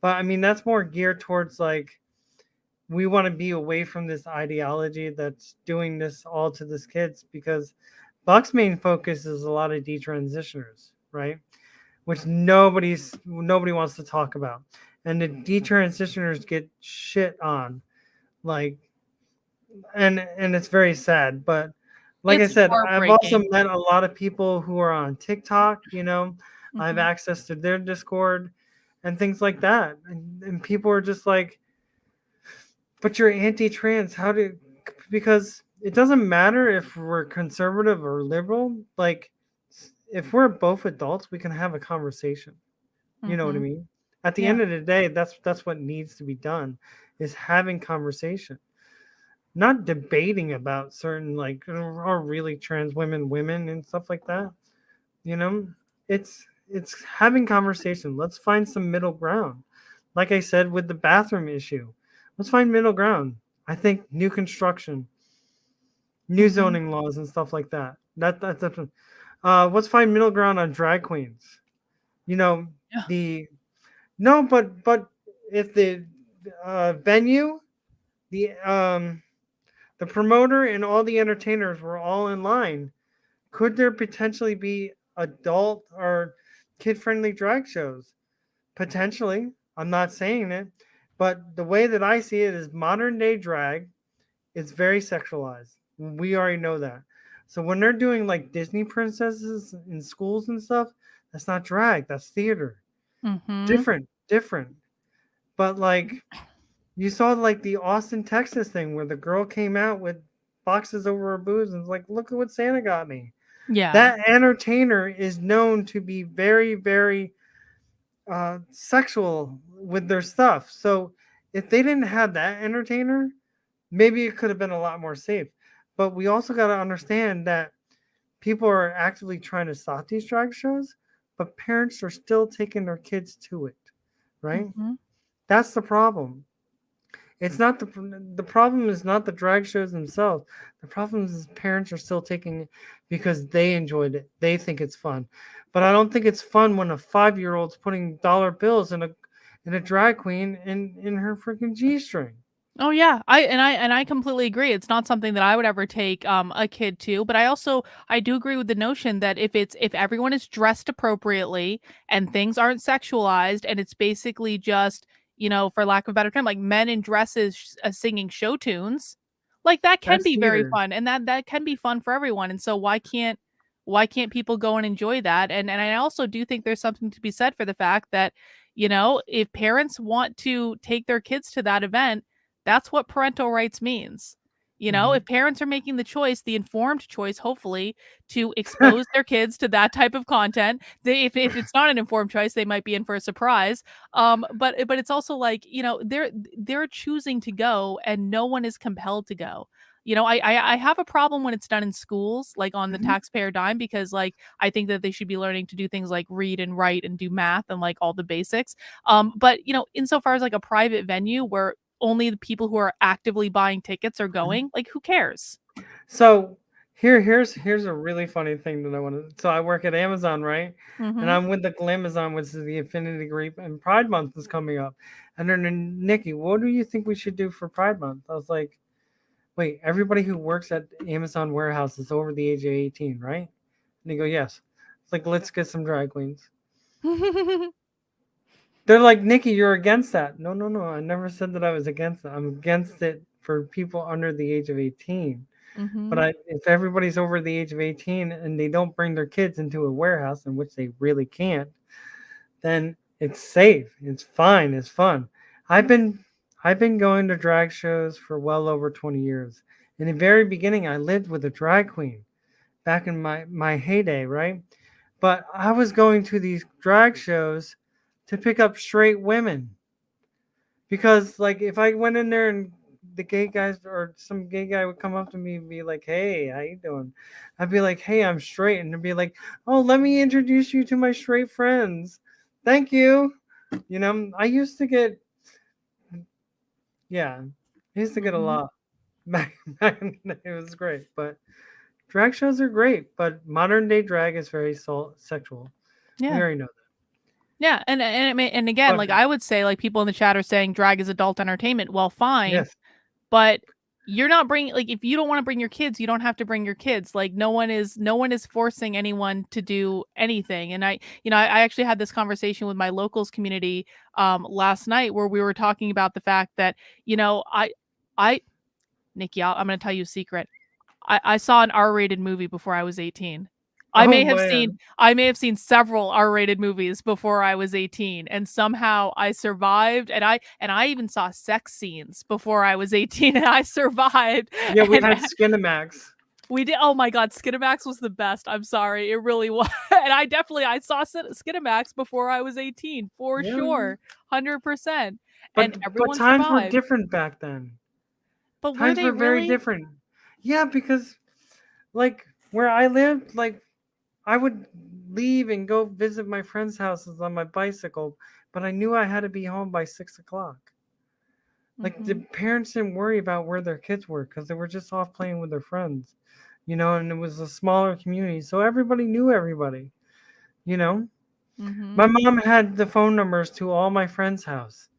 Speaker 4: But I mean, that's more geared towards like we want to be away from this ideology that's doing this all to this kids because Buck's main focus is a lot of detransitioners, right? Which nobody's nobody wants to talk about, and the detransitioners get shit on, like, and and it's very sad. But like
Speaker 1: It's
Speaker 4: I said, I've also met a lot of people who are on TikTok. You know, I have
Speaker 1: Mhm.
Speaker 4: access to their Discord and things like that, and, and people are just like, but you're anti-trans. How do? Because it doesn't matter if we're conservative or liberal. Like, if we're both adults, we can have a conversation. You know what I
Speaker 1: Mhm.
Speaker 4: mean? At the
Speaker 1: Yeah.
Speaker 4: end of the day, that's that's what needs to be done, is having conversation, not debating about certain like are really trans women women and stuff like that. You know, it's it's having conversation. Let's find some middle ground. Like I said with the bathroom issue, let's find middle ground. I think new construction, new
Speaker 1: Mhm.
Speaker 4: zoning laws and stuff like that. That that's different. Uh, let's find middle ground on drag queens. You know,
Speaker 1: Yeah.
Speaker 4: the no, but but if the uh, venue, the um, the promoter and all the entertainers were all in line, could there potentially be adult or kid friendly drag shows? Potentially. I'm not saying it, but the way that I see it is modern day drag is very sexualized. We already know that. So when they're doing like Disney princesses in schools and stuff, that's not drag, that's theater.
Speaker 1: Mhm.
Speaker 4: Different, different. But like you saw like the Austin, Texas thing where the girl came out with boxes over her boobs and was like, look at what Santa got me.
Speaker 1: Yeah.
Speaker 4: That entertainer is known to be very, very uh, sexual with their stuff. So if they didn't have that entertainer, maybe it could have been a lot more safe. But we also got to understand that people are actively trying to stop these drag shows, but parents are still taking their kids to it, right?
Speaker 1: Mhm.
Speaker 4: That's the problem. It's not the the problem is not the drag shows themselves. The problem is parents are still taking it because they enjoyed it. They think it's fun. But I don't think it's fun when a five year old's putting dollar bills in a in a drag queen in in her freaking G string.
Speaker 1: Oh yeah, I and I and I completely agree. It's not something that I would ever take um a kid to, but I also I do agree with the notion that if it's if everyone is dressed appropriately and things aren't sexualized and it's basically just, you know, for lack of a better term, like men in dresses sh- uh, singing show tunes, like that can
Speaker 4: That's
Speaker 1: be very fun and that that can be fun for everyone. And so why can't why can't people go and enjoy that? And and I also do think there's something to be said for the fact that, you know, if parents want to take their kids to that event that's what parental rights means. You know,
Speaker 4: Mhm.
Speaker 1: if parents are making the choice, the informed choice, hopefully, to expose their kids to that type of content, they if, if it's not an informed choice, they might be in for a surprise. Um, but but it's also like, you know, they're they're choosing to go and no one is compelled to go. You know, I, I I have a problem when it's done in schools, like on the
Speaker 4: Mhm.
Speaker 1: taxpayer dime, because like I think that they should be learning to do things like read and write and do math and like all the basics. Um, but you know, insofar as like a private venue where only the people who are actively buying tickets are going, like who cares?
Speaker 4: So here here's here's a really funny thing that I want to. So I work at Amazon, right? And
Speaker 1: Mhm.
Speaker 4: I'm with the Glamazon, which is the Affinity Group, and Pride Month is coming up. And then Nikki, what do you think we should do for Pride Month? I was like, wait, everybody who works at Amazon warehouse is over the age of 18, right? And they go, yes. It's like, let's get some drag queens. They're like, Nikki, you're against that. No, no, no. I never said that I was against it. I'm against it for people under the age of 18.
Speaker 1: Mhm.
Speaker 4: But I, if everybody's over the age of 18 and they don't bring their kids into a warehouse, in which they really can't, then it's safe. It's fine. It's fun. I've been I've been going to drag shows for well over 20 years. In the very beginning, I lived with a drag queen back in my my heyday, right? But I was going to these drag shows to pick up straight women. Because like if I went in there and the gay guys or some gay guy would come up to me and be like, "Hey, how you doing?" I'd be like, "Hey, I'm straight," and they'd be like, "Oh, let me introduce you to my straight friends. Thank you." You know, I used to get, yeah, I used to get a
Speaker 1: Mhm.
Speaker 4: lot. Back, back in the day, it was great, but drag shows are great. But modern day drag is very soul, sexual.
Speaker 1: Yeah, We
Speaker 4: already know that.
Speaker 1: Yeah, and and and again,
Speaker 4: But-
Speaker 1: like I would say, like people in the chat are saying drag is adult entertainment. Well, fine,
Speaker 4: Yes.
Speaker 1: but you're not bringing like if you don't want to bring your kids, you don't have to bring your kids. Like no one is no one is forcing anyone to do anything. And I, you know, I, I actually had this conversation with my locals community um last night where we were talking about the fact that you know I I Nikki, I'll, I'm going to tell you a secret. I, I saw an R-rated movie before I was 18. I
Speaker 4: Oh,
Speaker 1: may have
Speaker 4: man.
Speaker 1: seen I may have seen several R-rated movies before I was 18 and somehow I survived and I and I even saw sex scenes before I was 18 and I survived.
Speaker 4: Yeah, we had Skinemax.
Speaker 1: we did oh my god, Skinemax was the best. I'm sorry. It really was. And I definitely I saw Skin- Skinemax before I was 18 for
Speaker 4: Yeah.
Speaker 1: sure. 100%.
Speaker 4: But,
Speaker 1: and
Speaker 4: but
Speaker 1: everyone
Speaker 4: times were different back then.
Speaker 1: But were
Speaker 4: times were very
Speaker 1: really?
Speaker 4: different. Yeah, because like where I lived, like I would leave and go visit my friends' houses on my bicycle, but I knew I had to be home by six o'clock. Like the
Speaker 1: Mhm.
Speaker 4: parents didn't worry about where their kids were because they were just off playing with their friends, you know, and it was a smaller community, so everybody knew everybody, you know.
Speaker 1: Mhm.
Speaker 4: My mom had the phone numbers to all my friends' house.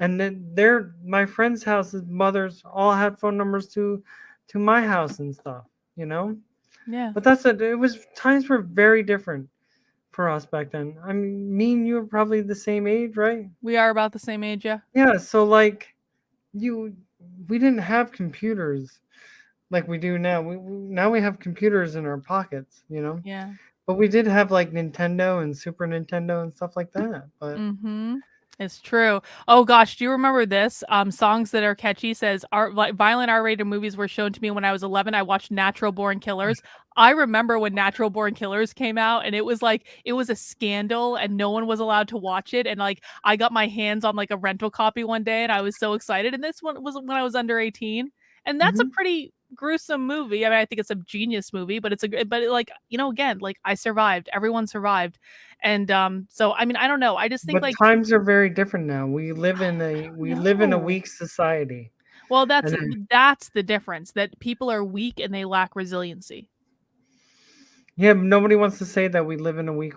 Speaker 4: And then their my friends' houses, mothers all had phone numbers to to my house and stuff, you know?
Speaker 1: Yeah.
Speaker 4: But that's it. It was times were very different for us back then. I mean, me and you were probably the same age, right?
Speaker 1: We are about the same age, yeah.
Speaker 4: Yeah, so like you we didn't have computers like we do now. We we- now we have computers in our pockets, you know?
Speaker 1: Yeah.
Speaker 4: But we did have like Nintendo and Super Nintendo and stuff like that. But
Speaker 1: Mm-hmm. It's true. Oh gosh, do you remember this? Um, songs that are catchy says art vi- violent R-rated movies were shown to me when I was 11. I watched Natural Born Killers. I remember when Natural Born Killers came out, and it was like it was a scandal, and no one was allowed to watch it. And like I got my hands on like a rental copy one day, and I was so excited. And this one was when I was under 18, and that's a
Speaker 4: Mhm.
Speaker 1: pretty gruesome movie. I mean, I think it's a genius movie, but it's a good, but like you know, again, like I survived. Everyone survived, and um, so I mean, I don't know. I just think
Speaker 4: but
Speaker 1: like
Speaker 4: times are very different now. We live in a we live in a weak society.
Speaker 1: Well, that's
Speaker 4: then-
Speaker 1: that's the difference. That people are weak and they lack resiliency.
Speaker 4: Yeah, nobody wants to say that we live in a weak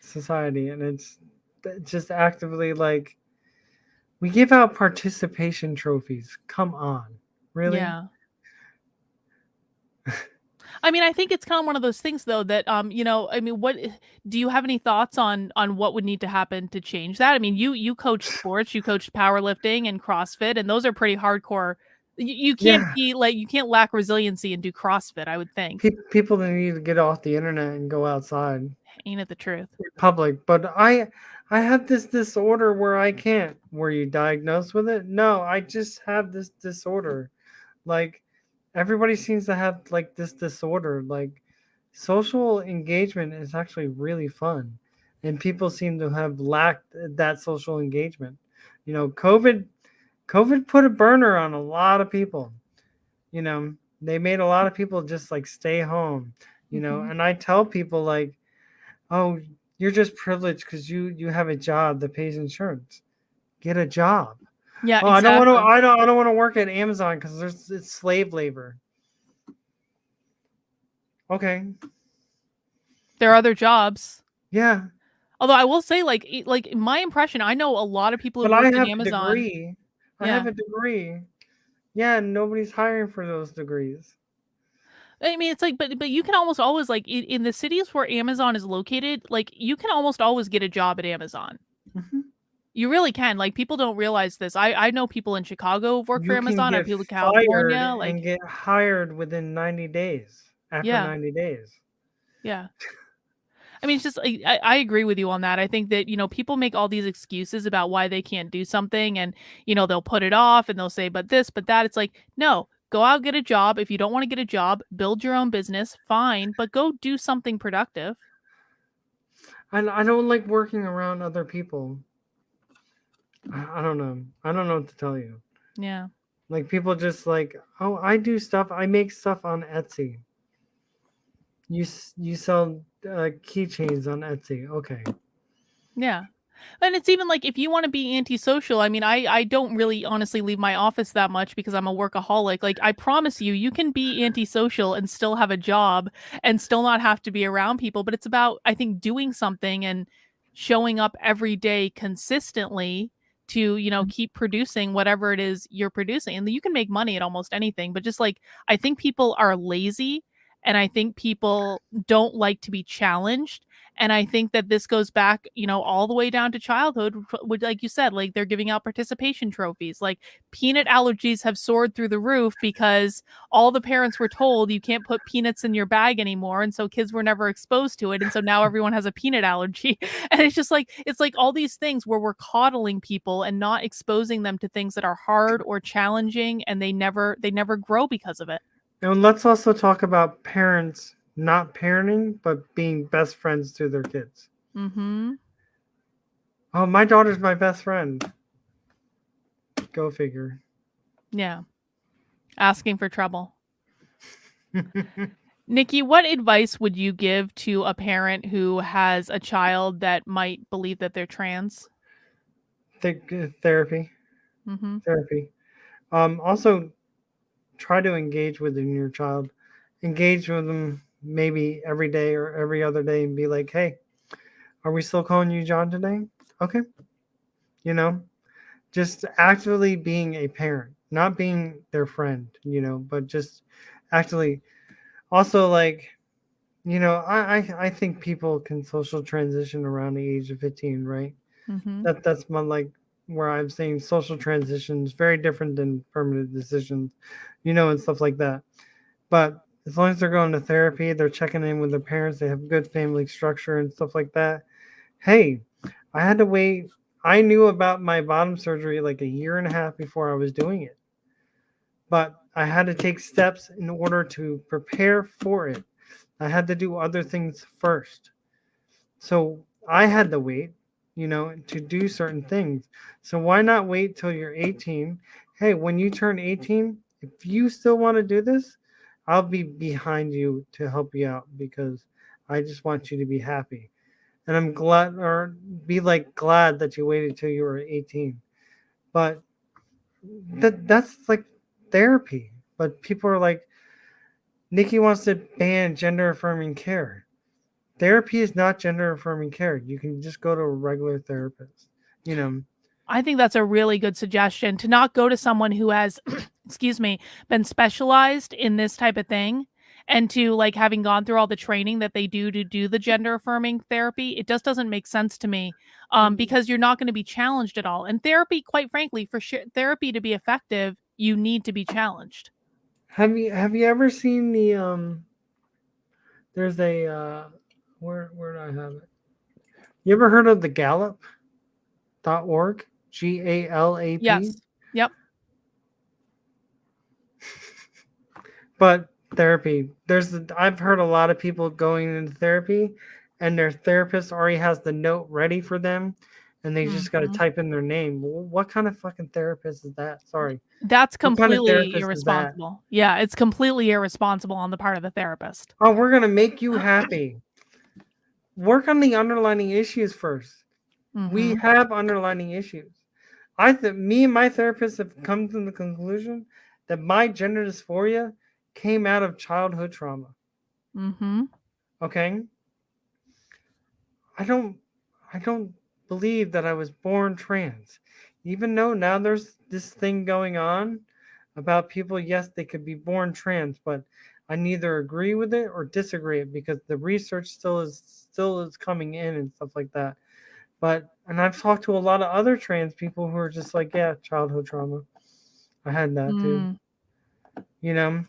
Speaker 4: society, and it's it's just actively like we give out participation trophies. Come on, really?
Speaker 1: Yeah. I mean, I think it's kind of one of those things though that um, you know, I mean, what do you have any thoughts on on what would need to happen to change that? I mean, you you coach sports, you coach powerlifting and CrossFit, and those are pretty hardcore. You, you can't
Speaker 4: Yeah.
Speaker 1: be like you can't lack resiliency and do CrossFit, I would think.
Speaker 4: Pe- people that need to get off the internet and go outside
Speaker 1: Ain't it the truth?
Speaker 4: public. But I I have this disorder where I can't. Were you diagnosed with it? No, I just have this disorder. Like everybody seems to have like this disorder. Like social engagement is actually really fun. And people seem to have lacked that social engagement. You know, COVID COVID put a burner on a lot of people. You know, they made a lot of people just like stay home, you know,
Speaker 1: Mhm.
Speaker 4: and I tell people like, "Oh, you're just privileged because you you have a job that pays insurance. Get a job.
Speaker 1: Yeah,
Speaker 4: Oh, I don't want to. I don't. I don't want to work at Amazon because there's it's slave labor. Okay.
Speaker 1: There are other jobs.
Speaker 4: Yeah,
Speaker 1: Although I will say, like, like my impression, I know a lot of people who
Speaker 4: but
Speaker 1: work
Speaker 4: have
Speaker 1: in
Speaker 4: a
Speaker 1: Amazon.
Speaker 4: degree. I have a degree. Yeah, nobody's hiring for those degrees.
Speaker 1: I mean, it's like, but but you can almost always like in, in the cities where Amazon is located, like you can almost always get a job at Amazon.
Speaker 4: Mhm.
Speaker 1: You really can. Like people don't realize this. I I know people in Chicago for
Speaker 4: You
Speaker 1: Amazon. I people in California. Like
Speaker 4: and get hired within 90 days. After
Speaker 1: Yeah.
Speaker 4: 90 days.
Speaker 1: yeah. I mean, it's just I, I I agree with you on that. I think that you know people make all these excuses about why they can't do something, and you know they'll put it off and they'll say, but this, but that. It's like no, go out get a job. If you don't want to get a job, build your own business. Fine, but go do something productive.
Speaker 4: And I don't like working around other people. I, don't know. I don't know what to tell you.
Speaker 1: Yeah.
Speaker 4: Like people just like, oh, I do stuff. I make stuff on Etsy. You you sell uh, keychains on Etsy. Okay.
Speaker 1: Yeah. And it's even like if you want to be antisocial, I mean, I I don't really honestly leave my office that much because I'm a workaholic. Like I promise you, you can be antisocial and still have a job and still not have to be around people, but it's about I think doing something and showing up every day consistently to, you know, mm-hmm. keep producing whatever it is you're producing. And you can make money at almost anything, but just like I think people are lazy and I think people don't like to be challenged and I think that this goes back, you know, all the way down to childhood, wh- which, like you said, like they're giving out participation trophies. Like peanut allergies have soared through the roof because all the parents were told you can't put peanuts in your bag anymore. And so kids were never exposed to it. And so now everyone has a peanut allergy. And it's just like, it's like all these things where we're coddling people and not exposing them to things that are hard or challenging and they never, they never grow because of it.
Speaker 4: And let's also talk about parents not parenting, but being best friends to their kids.
Speaker 1: Mm-hmm.
Speaker 4: Oh, my daughter's my best friend. Go figure.
Speaker 1: Yeah. Asking for trouble. Nikki, what advice would you give to a parent who has a child that might believe that they're trans?
Speaker 4: Th- uh, therapy.
Speaker 1: Mm-hmm.
Speaker 4: Therapy. Um, also, try to engage with your child. Engage with them maybe every day or every other day and be like, hey, are we still calling you John today? Okay. You know, just actively being a parent, not being their friend, you know, but just actually also like, you know, I, I, I think people can social transition around the age of 15, right?
Speaker 1: Mm-hmm.
Speaker 4: that that's my like where I'm saying social transitions very different than permanent decisions, you know, and stuff like that. But as long as they're going to therapy, they're checking in with their parents, they have good family structure and stuff like that. Hey, I had to wait. I knew about my bottom surgery like a year and a half before I was doing it. But I had to take steps in order to prepare for it. I had to do other things first. So I had to wait you know, to do certain things. So why not wait till you're 18? Hey, when you turn 18, if you still want to do this, I'll be behind you to help you out because I just want you to be happy. And I'm glad or be like glad that you waited till you were 18. But that that's like therapy. But people are like Nikki wants to ban gender affirming care therapy is not gender affirming care. You can just go to a regular therapist. You know,
Speaker 1: I think that's a really good suggestion to not go to someone who has, excuse me, been specialized in this type of thing and to like having gone through all the training that they do to do the gender affirming therapy. It just doesn't make sense to me um,
Speaker 4: Mhm.
Speaker 1: because you're not going to be challenged at all. And therapy, quite frankly, for sure, therapy to be effective, you need to be challenged.
Speaker 4: have you have you ever seen the um? There's a uh, where where do I have it? You ever heard of the Gallup? dot org G A L A P.
Speaker 1: Yes. Yep.
Speaker 4: But therapy, there's I've heard a lot of people going into therapy, and their therapist already has the note ready for them, and they just got to type in their name. What kind of fucking therapist is that? Sorry.
Speaker 1: That's
Speaker 4: What kind of
Speaker 1: completely
Speaker 4: that?
Speaker 1: irresponsible. Yeah, it's completely irresponsible on the part of the therapist.
Speaker 4: Oh, we're gonna make you happy. Work on the underlining issues first. We
Speaker 1: Mhm.
Speaker 4: have underlining issues. I think me and my therapist have come to the conclusion that my gender dysphoria came out of childhood trauma.
Speaker 1: Mm-hmm.
Speaker 4: Okay. I don't I don't believe that I was born trans. Even though now there's this thing going on about people, yes, they could be born trans, but I neither agree with it or disagree it because the research still is still is coming in and stuff like that. But and I've talked to a lot of other trans people who are just like, yeah, childhood trauma. I had that too.
Speaker 1: Mm,
Speaker 4: You know,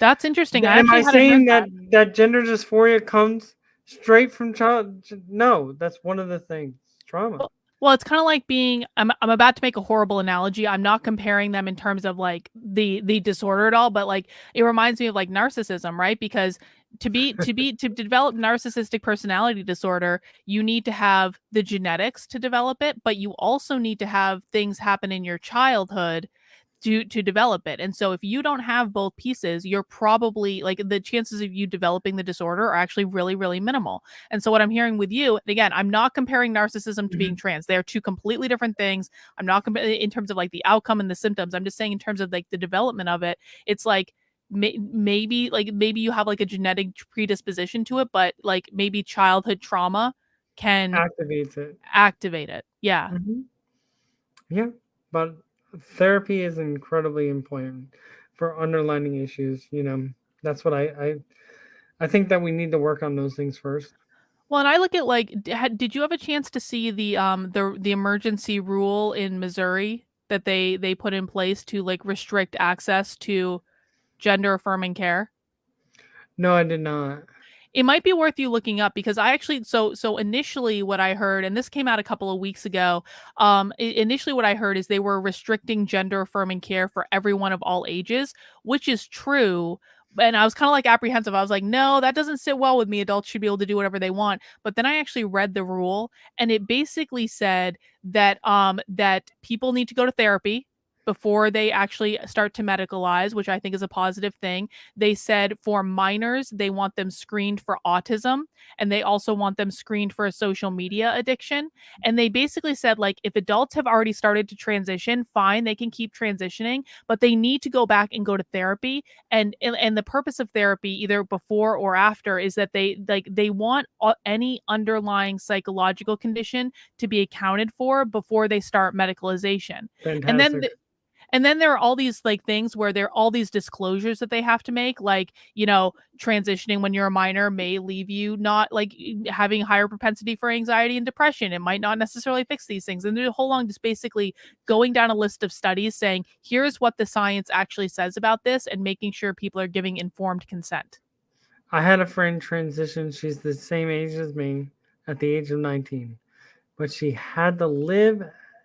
Speaker 1: that's interesting. I
Speaker 4: Am I saying
Speaker 1: heard
Speaker 4: that, that gender dysphoria comes straight from child? No, that's one of the things. Trauma.
Speaker 1: Well, it's kind of like being I'm I'm about to make a horrible analogy. I'm not comparing them in terms of like the the disorder at all, but like it reminds me of like narcissism, right? Because to be to be to develop narcissistic personality disorder, you need to have the genetics to develop it, but you also need to have things happen in your childhood to to develop it. And so if you don't have both pieces, you're probably like the chances of you developing the disorder are actually really really minimal. And so what I'm hearing with you, and again, I'm not comparing narcissism to being mm-hmm. trans. They're two completely different things. I'm not compa- in terms of like the outcome and the symptoms. I'm just saying in terms of like the development of it, it's like may- maybe like maybe you have like a genetic predisposition to it, but like maybe childhood trauma can
Speaker 4: Activates it.
Speaker 1: activate it. Yeah.
Speaker 4: Mhm. Yeah, but therapy is incredibly important for underlining issues. You know, that's what I I, I think that we need to work on those things first.
Speaker 1: Well, and I look at like, had, did you have a chance to see the um the the emergency rule in Missouri that they they put in place to like restrict access to gender affirming care?
Speaker 4: No, I did not.
Speaker 1: It might be worth you looking up because I actually so so initially what I heard and this came out a couple of weeks ago um initially what I heard is they were restricting gender affirming care for everyone of all ages which is true and I was kind of like apprehensive I was like no that doesn't sit well with me adults should be able to do whatever they want but then I actually read the rule and it basically said that um that people need to go to therapy before they actually start to medicalize, which I think is a positive thing. They said for minors, they want them screened for autism and they also want them screened for a social media addiction. And they basically said, like, if adults have already started to transition, fine, they can keep transitioning, but they need to go back and go to therapy. And and, and the purpose of therapy, either before or after, is that they like they want any underlying psychological condition to be accounted for before they start medicalization.
Speaker 4: Fantastic.
Speaker 1: And then the, and then there are all these like things where there are all these disclosures that they have to make, like, you know, transitioning when you're a minor may leave you not like having higher propensity for anxiety and depression. It might not necessarily fix these things. And there's a whole long just basically going down a list of studies saying, here's what the science actually says about this and making sure people are giving informed consent.
Speaker 4: I had a friend transition. She's the same age as me at the age of 19, but she had to live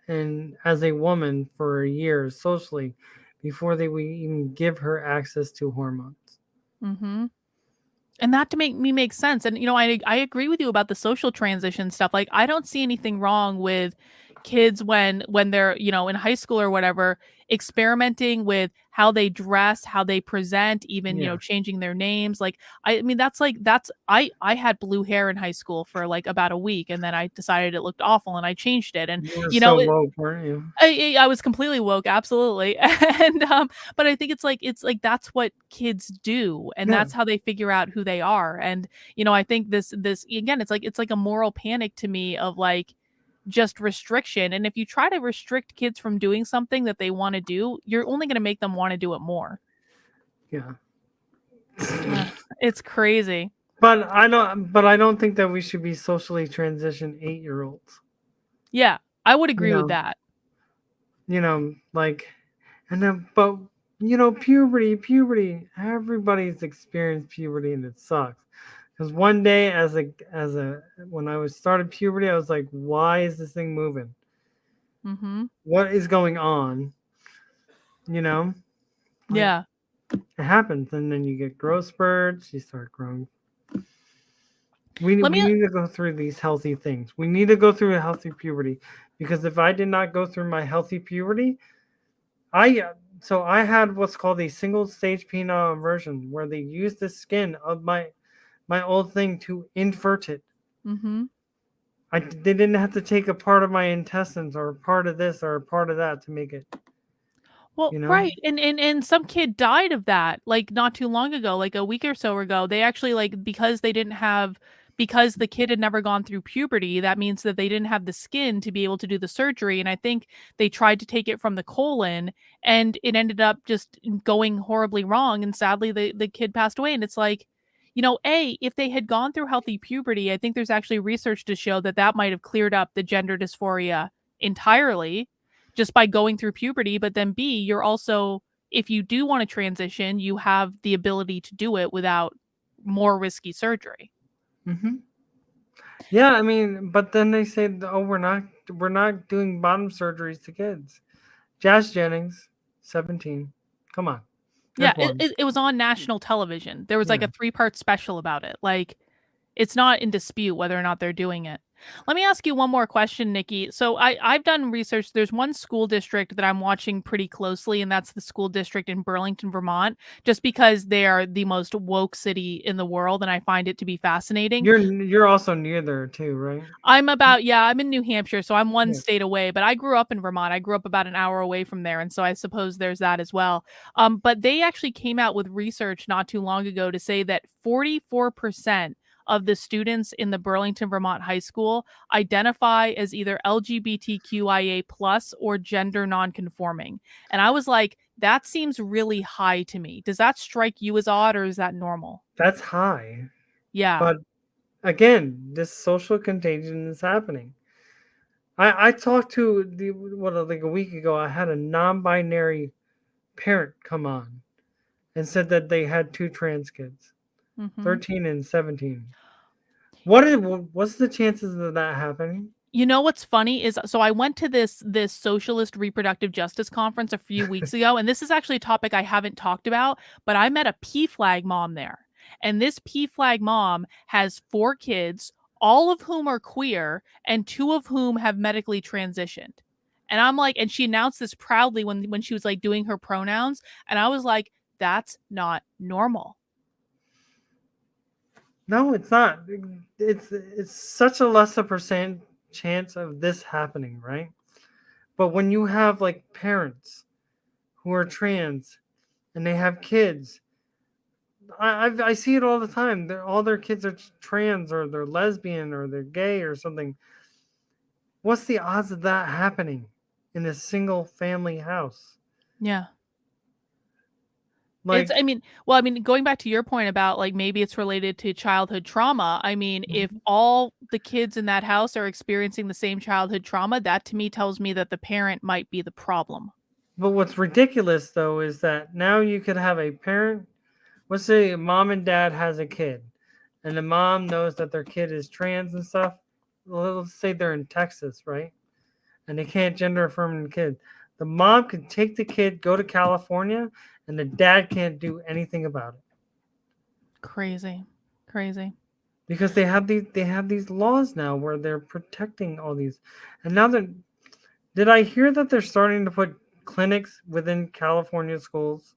Speaker 4: and as a woman for a year socially before they would even give her access to hormones.
Speaker 1: Mm-hmm. And that to make me make sense. And you know, I I agree with you about the social transition stuff. Like I don't see anything wrong with kids when when they're, you know, in high school or whatever, experimenting with how they dress, how they present, even, you know, changing their names. Like I, I mean, that's like that's I I had blue hair in high school for like about a week and then I decided it looked awful and I changed it. And
Speaker 4: You
Speaker 1: you know,
Speaker 4: so
Speaker 1: it-
Speaker 4: woke, you?
Speaker 1: I, I I was completely woke, absolutely. And um, but I think it's like it's like that's what kids do, and
Speaker 4: Yeah.
Speaker 1: that's how they figure out who they are. And you know, I think this this again, it's like it's like a moral panic to me of like just restriction. And if you try to restrict kids from doing something that they want to do, you're only going to make them want to do it more.
Speaker 4: Yeah.
Speaker 1: It's crazy.
Speaker 4: But I don't but I don't think that we should be socially transitioned 8-year-olds.
Speaker 1: Yeah, I would agree
Speaker 4: know,
Speaker 1: with that.
Speaker 4: You know, like and then but you know, puberty, puberty, everybody's experienced puberty and it sucks. Because one day as a as a when I was started puberty, I was like, why is this thing moving?
Speaker 1: hmm
Speaker 4: What is going on? You know? Like,
Speaker 1: Yeah.
Speaker 4: It happens, and then you get growth spurts, you start growing. We,
Speaker 1: Let
Speaker 4: we
Speaker 1: me-
Speaker 4: need to go through these healthy things. We need to go through a healthy puberty because if I did not go through my healthy puberty, I so I had what's called a single stage penile inversion where they use the skin of my my old thing to invert it.
Speaker 1: Mm-hmm.
Speaker 4: I they didn't have to take a part of my intestines or a part of this or a part of that to make it.
Speaker 1: Well,
Speaker 4: you know?
Speaker 1: right. And and and some kid died of that like not too long ago, like a week or so ago. They actually like because they didn't have because the kid had never gone through puberty, that means that they didn't have the skin to be able to do the surgery. And I think they tried to take it from the colon and it ended up just going horribly wrong. And sadly, the, the kid passed away. And it's like, you know, A, if they had gone through healthy puberty, I think there's actually research to show that that might have cleared up the gender dysphoria entirely just by going through puberty. But then B, you're also, if you do want to transition, you have the ability to do it without more risky surgery.
Speaker 4: Mm-hmm. Yeah, I mean, but then they say, "Oh, we're not, we're not doing bottom surgeries to kids." Jazz Jennings, seventeen. Come on.
Speaker 1: Yeah, it, it, it, was on mm. national television. There was like yeah. a mm. three part special about it. Like, it's not in dispute whether or not they're doing it. Let me ask you one more question, Nikki. So I, I've done research. There's one school district that I'm watching pretty closely, and that's the school district in Burlington, Vermont, just because they are the most woke city in the world, and I find it to be fascinating.
Speaker 4: You're you're also near there too, right?
Speaker 1: I'm about yeah, I'm in New Hampshire, so I'm one yeah. state away, but I grew up in Vermont. I grew up about an hour away from there, and so I suppose there's that as well. Um, but they actually came out with research not too long ago to say that 44 percent of the students in the Burlington, Vermont high school identify as either LGBTQIA plus or gender nonconforming. And I was like, that seems really high to me. Does that strike you as odd or is that normal?
Speaker 4: That's high.
Speaker 1: Yeah.
Speaker 4: But again, this social contagion is happening. I, I talked to the what like a week ago. I had a non-binary parent come on and said that they had two trans kids mm-hmm. 13 and 17. What is what's the chances of that happening?
Speaker 1: You know what's funny is so I went to this this socialist reproductive justice conference a few weeks ago and this is actually a topic I haven't talked about, but I met a PFLAG mom there. And this PFLAG mom has four kids, all of whom are queer and two of whom have medically transitioned. And I'm like and she announced this proudly when when she was like doing her pronouns and I was like that's not normal.
Speaker 4: No, it's not. It's it's such a lesser percent chance of this happening, right? But when you have like parents who are trans and they have kids, I I've, i see it all the time. They're, all their kids are trans or they're lesbian or they're gay or something. What's the odds of that happening in a single family house?
Speaker 1: Yeah. Like, it's, I mean, well, I mean, going back to your point about like maybe it's related to childhood trauma. I mean, mm-hmm. if all the kids in that house are experiencing the same childhood trauma, that to me tells me that the parent might be the problem.
Speaker 4: But what's ridiculous though is that now you could have a parent, let's say mom and dad has a kid, and the mom knows that their kid is trans and stuff. Let's say they're in Texas, right? And they can't gender affirm the kid. The mom could take the kid, go to California, and the dad can't do anything about it.
Speaker 1: Crazy, crazy.
Speaker 4: Because they have these they have these laws now where they're protecting all these, and now that did I hear that they're starting to put clinics within California schools?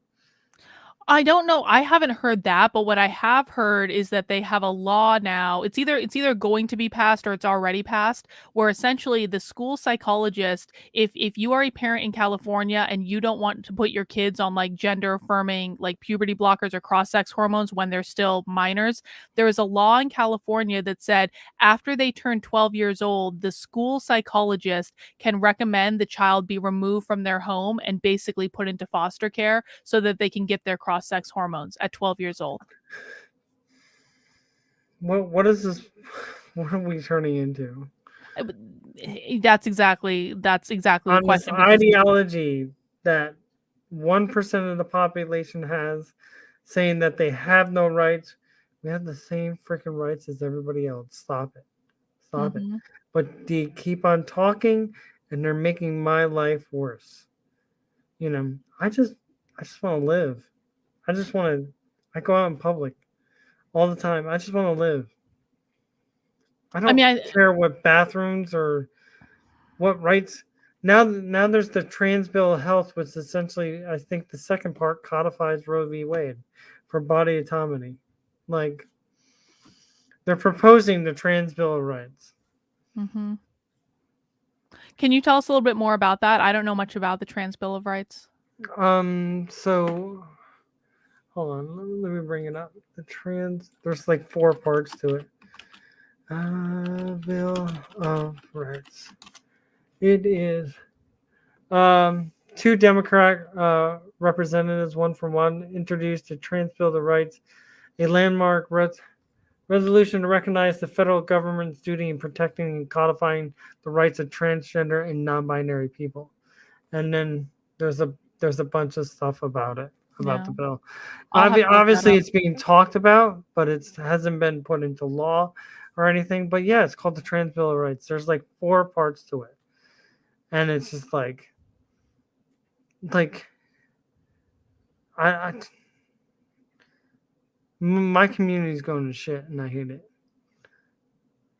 Speaker 1: I don't know. I haven't heard that, but what I have heard is that they have a law now. It's either it's either going to be passed or it's already passed, where essentially the school psychologist, if if you are a parent in California and you don't want to put your kids on like gender affirming like puberty blockers or cross sex hormones when they're still minors, there is a law in California that said after they turn 12 years old, the school psychologist can recommend the child be removed from their home and basically put into foster care so that they can get their cross cross sex hormones at 12 years old.
Speaker 4: What what is this? What are we turning into?
Speaker 1: Eh, that's exactly that's exactly
Speaker 4: On the question. ideology that one percent of the population has, saying that they have no rights. We have the same freaking rights as everybody else. Stop it. Stop mm-hmm. it. But they keep on talking and they're making my life worse. You know, I just I just want to live. I just want to. I go out in public all the time. I just want to live. I don't I mean, I, care what bathrooms or what rights. Now, now there's the trans bill of health, which essentially, I think, the second part codifies Roe v. Wade for body autonomy. Like they're proposing the trans bill of rights.
Speaker 1: Mm-hmm. Can you tell us a little bit more about that? I don't know much about the trans bill of rights.
Speaker 4: Um. So Hold on, let me, let me bring it up. The trans, there's like four parts to it. Uh, Bill of Rights. It is um, two Democrat uh, representatives, one from one, introduced a Trans Bill of Rights, a landmark res- resolution to recognize the federal government's duty in protecting and codifying the rights of transgender and non-binary people. And then there's a there's a bunch of stuff about it about
Speaker 1: Yeah.
Speaker 4: the bill. Obvi-
Speaker 1: to look that
Speaker 4: obviously, it's being talked about, but it hasn't been put into law or anything. But yeah, it's called the Trans Bill of Rights. There's like four parts to it, and it's just like, like, I, I my community's going to shit, and I hate it.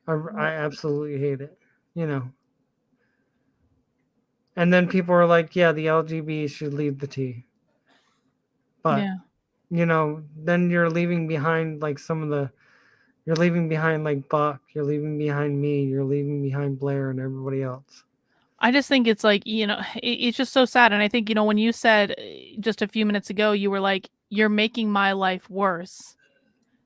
Speaker 4: I, I absolutely hate it. You know. And then people are like, "Yeah, the LGB should lead the T." But
Speaker 1: yeah.
Speaker 4: you know, then you're leaving behind like some of the you're leaving behind like Buck, you're leaving behind me, you're leaving behind Blair and everybody else.
Speaker 1: I just think it's like, you know, it, it's just so sad. And I think, you know, when you said uh, just a few minutes ago, you were like, you're making my life worse.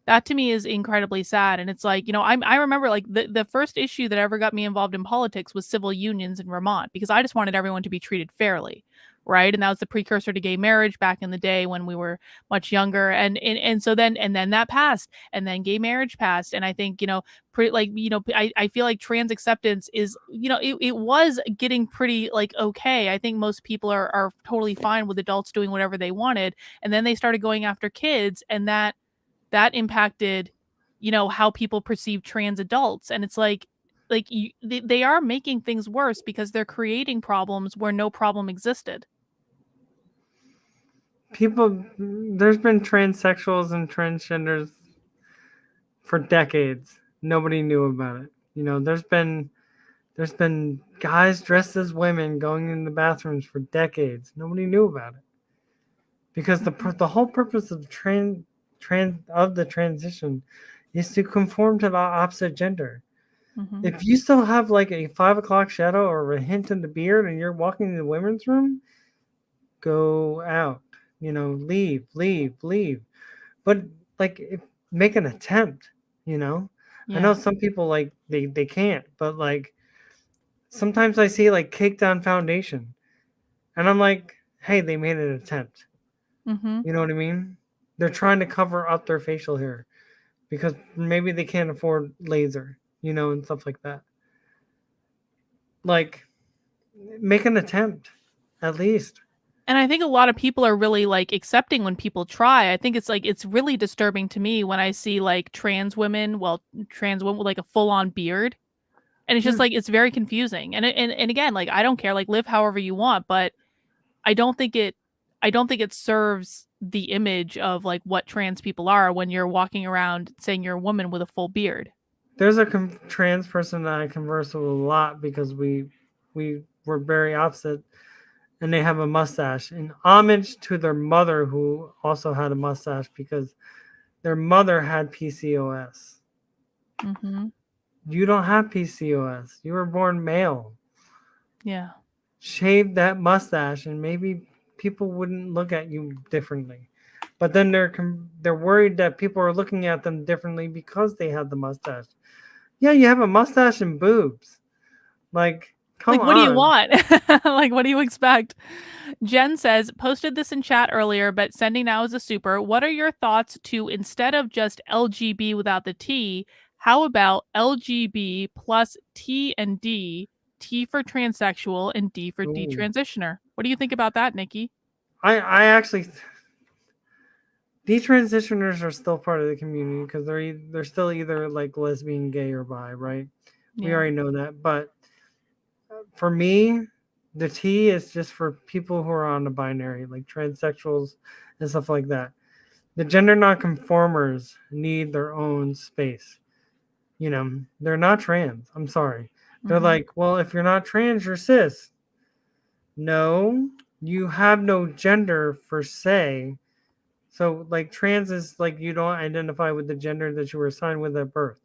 Speaker 1: That to me is incredibly sad. And it's like, you know, I, I remember like the, the first issue that ever got me involved in politics was civil unions in Vermont because I just wanted everyone to be treated fairly. Right. And that was the precursor to gay marriage back in the day when we were much younger. And, and, and so then, and then that passed and then gay marriage passed. And I think, you know, pretty like you know I, I feel like trans acceptance is you know it, it was getting pretty like okay i think most people are, are totally fine with adults doing whatever they wanted and then they started going after kids and that that impacted you know how people perceive trans adults and it's like like you, they, they are making things worse because they're creating problems where no problem existed
Speaker 4: People mm, there's been transsexuals and transgenders for decades. Nobody knew about it. You know, there's been there's been guys dressed as women going in the bathrooms for decades. Nobody knew about it. Because the the whole purpose of trans trans of the transition is to conform to the opposite gender.
Speaker 1: Mhm.
Speaker 4: If you still have like a five o'clock shadow or a hint in the beard and you're walking in the women's room, go out. You know, leave, leave, leave. But like if, make an attempt, you know? I know some people like they they can't, but like sometimes I see like cake down foundation. And I'm like, hey, they made an attempt.
Speaker 1: Mhm.
Speaker 4: You know what I mean? They're trying to cover up their facial hair because maybe they can't afford laser, you know, and stuff like that. Like, make an attempt, at least.
Speaker 1: and I think a lot of people are really like accepting when people try. I think it's like it's really disturbing to me when I see like trans women, well, trans women with like a full on beard, and it's just
Speaker 4: Yeah.
Speaker 1: like it's very confusing. And and and again, like I don't care, like live however you want, but I don't think it, I don't think it serves the image of like what trans people are when you're walking around saying you're a woman with a full beard.
Speaker 4: There's a com- trans person that I converse with a lot because we we were very opposite, and they have a mustache in homage to their mother who also had a mustache because their mother had PCOS.
Speaker 1: hmm
Speaker 4: You don't have PCOS. You were born male.
Speaker 1: Yeah.
Speaker 4: Shave that mustache, and maybe people wouldn't look at you differently. But then they're they're worried that people are looking at them differently because they have the mustache. Yeah, you have a mustache and boobs. Like, come
Speaker 1: like what do you want? Like what do you expect? Jen says posted this in chat earlier but sending now is a super. What are your thoughts to instead of just lgb without the t how about lgb plus t and d? T for transsexual and d for
Speaker 4: Ooh.
Speaker 1: detransitioner. What do you think about that nikki?
Speaker 4: I I actually detransitioners are still part of the community because they're e- they're still either like lesbian, gay, or bi, right? We already know that. But uh, for me, the T is just for people who are on the binary, like transsexuals and stuff like that. The gender nonconformers need their own space. You know, they're not trans. I'm sorry. They're
Speaker 1: Mhm.
Speaker 4: like, well, if you're not trans, you're cis. No, you have no gender per se. So, like, trans is like you don't identify with the gender that you were assigned with at birth.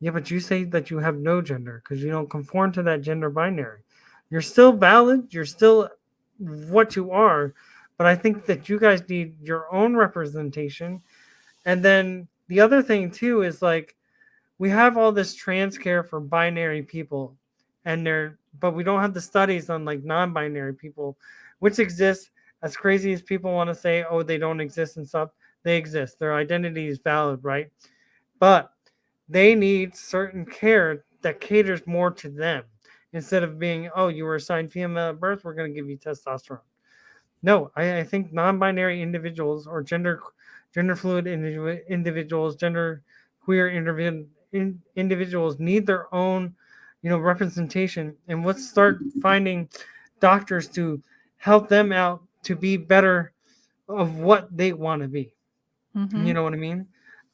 Speaker 4: Yeah, but you say that you have no gender because you don't conform to that gender binary. You're still valid. You're still what you are. But I think that you guys need your own representation. And then the other thing, too, is like we have all this trans care for binary people and they're but we don't have the studies on like non-binary people which exist as crazy as people want to say oh they don't exist and stuff they exist. Their identity is valid right? But they need certain care that caters more to them. Instead of being oh you were assigned female at birth we're going to give you testosterone. No i, I think non-binary individuals or gender gender fluid individuals gender queer in, individuals need their own, you know, representation, and let's start finding doctors to help them out to be better of what they want to be. Mm-hmm. You know what I mean?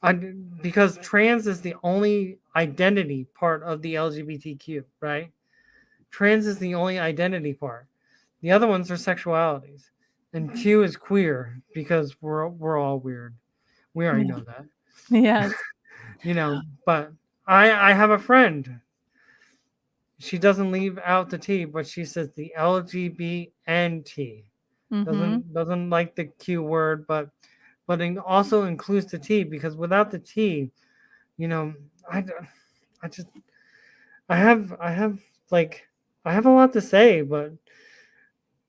Speaker 4: I, because trans is the only identity part of the LGBTQ, right? Trans is the only identity part. The other ones are sexualities, and Q is queer because we're we're all weird. We already know that.
Speaker 1: Yes.
Speaker 4: you know, but I I have a friend. She doesn't leave out the T, but she says the LGBNT. Mm-hmm. Doesn't doesn't like the Q word, but but it also includes the T because without the T, you know, I I just I have I have like I have a lot to say, but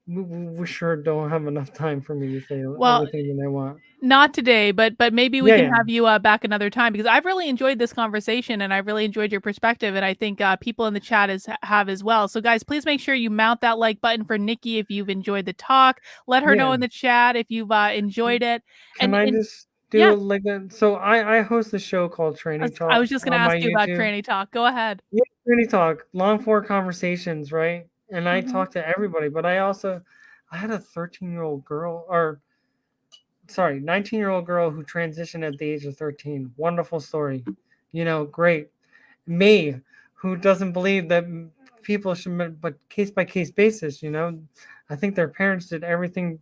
Speaker 4: we, we sure don't have enough time for me to say well, everything that I want.
Speaker 1: Not today, but but maybe we yeah, can yeah. have you uh, back another time because I've really enjoyed this conversation and I really enjoyed your perspective and I think uh, people in the chat is have as well. So guys, please make sure you mount that like button for Nikki if you've enjoyed the talk. Let her yeah. know in the chat if you've uh, enjoyed it.
Speaker 4: Can and, I and, just do yeah. like a, so I I host a show called Tranny Talk.
Speaker 1: I was just gonna ask you YouTube. about Tranny Talk. Go ahead.
Speaker 4: Yeah, Tranny Talk, long form conversations, right? And I mm-hmm. talk to everybody, but I also I had a 13 year old girl or sorry, 19 year old girl who transitioned at the age of 13. Wonderful story. You know, great. Me, who doesn't believe that people should, but case by case basis, you know, I think their parents did everything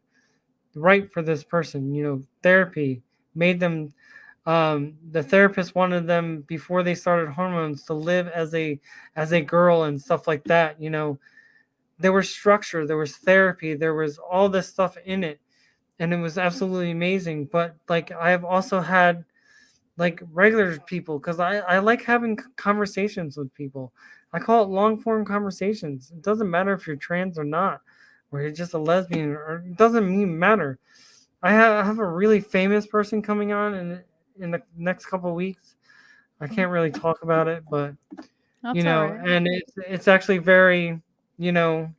Speaker 4: right for this person. You know, therapy made them, um, the therapist wanted them before they started hormones to live as a, as a girl and stuff like that. You know, there was structure, there was therapy, there was all this stuff in it and it was absolutely amazing. But like I have also had like regular people because I, I like having conversations with people. I call it long form conversations. It doesn't matter if you're trans or not, or you're just a lesbian, or it doesn't mean matter. I have, I have a really famous person coming on in in the next couple weeks. I can't really talk about it, but That's you know, right. and it's it's actually very, you know,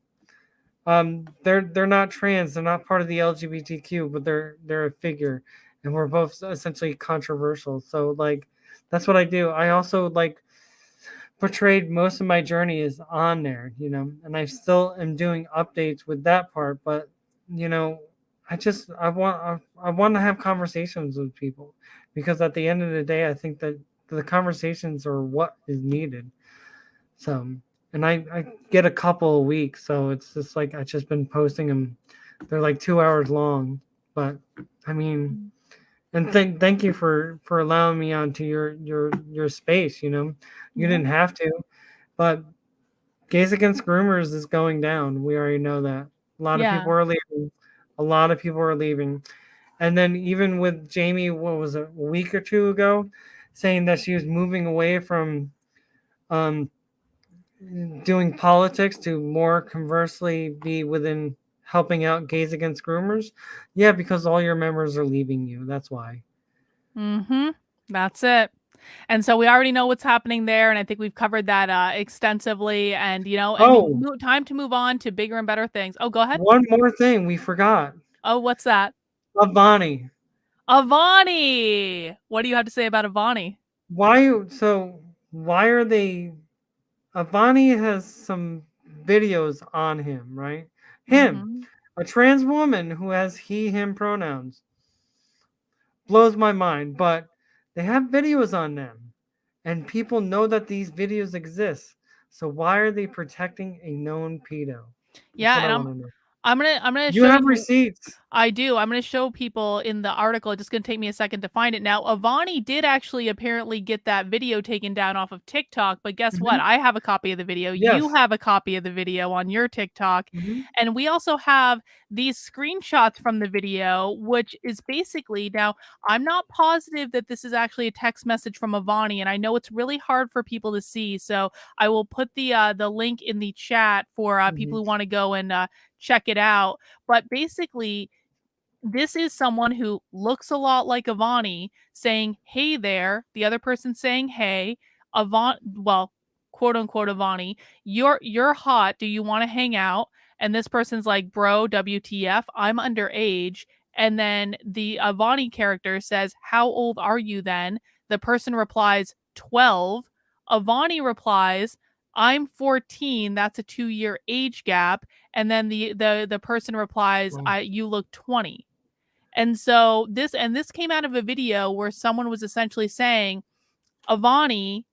Speaker 4: um, they're they're not trans, they're not part of the LGBTQ, but they're they're a figure, and we're both essentially controversial. So like, that's what I do. I also like portrayed most of my journey is on there, you know, and I still am doing updates with that part. But you know, I just I want I, I want to have conversations with people because at the end of the day, I think that the conversations are what is needed. So and I, I get a couple a week, so it's just like I've just been posting them. They're like two hours long, but I mean, and thank thank you for for allowing me onto your your your space. You know, you didn't have to, but Gays Against Groomers is going down. We already know that. A lot yeah. of people are leaving. A lot of people are leaving, and then even with Jamie, what was it, a week or two ago, saying that she was moving away from um doing politics to more conversely be within helping out gays against groomers? Yeah because all your members are leaving you. That's why.
Speaker 1: Mm-hmm. That's it. And so we already know what's happening there and i think we've covered that uh, extensively. And you know oh, time to move on to bigger and better things. Oh go ahead.
Speaker 4: One more thing we forgot.
Speaker 1: Oh what's that?
Speaker 4: Avani.
Speaker 1: Avani! What do you have to say about avani?
Speaker 4: Why so why are they Avani has some videos on him, right? Him, mm-hmm. a trans woman who has he, him pronouns. Blows my mind, but they have videos on them, and people know that these videos exist. So why are they protecting a known pedo?
Speaker 1: yeah, and I'm, I'm gonna I'm gonna
Speaker 4: You
Speaker 1: show
Speaker 4: have receipts.
Speaker 1: I do. I'm going to show people in the article. It's just going to take me a second to find it. Now, Avani did actually apparently get that video taken down off of TikTok, but guess what?
Speaker 4: Mhm.
Speaker 1: I have a copy of the video. You have a copy of the video on your TikTok.
Speaker 4: Mhm.
Speaker 1: And we also have these screenshots from the video, which is basically now, I'm not positive that this is actually a text message from Avani, and I know it's really hard for people to see. So I will put the uh, the link in the chat for uh, people who want to go and uh, check it out. But basically, this is someone who looks a lot like Avani saying, Hey there. The other person saying, Hey, Avant, well, quote unquote Avani, you're you're hot. Do you want to hang out? And this person's like, Bro, WTF, I'm underage. And then the Avani character says, How old are you then? The person replies, 12. Avani replies, I'm 14. That's a two year age gap. And then the the the person replies,
Speaker 4: Wow.
Speaker 1: I you look 20. And so this and this came out of a video where someone was essentially saying, Avani,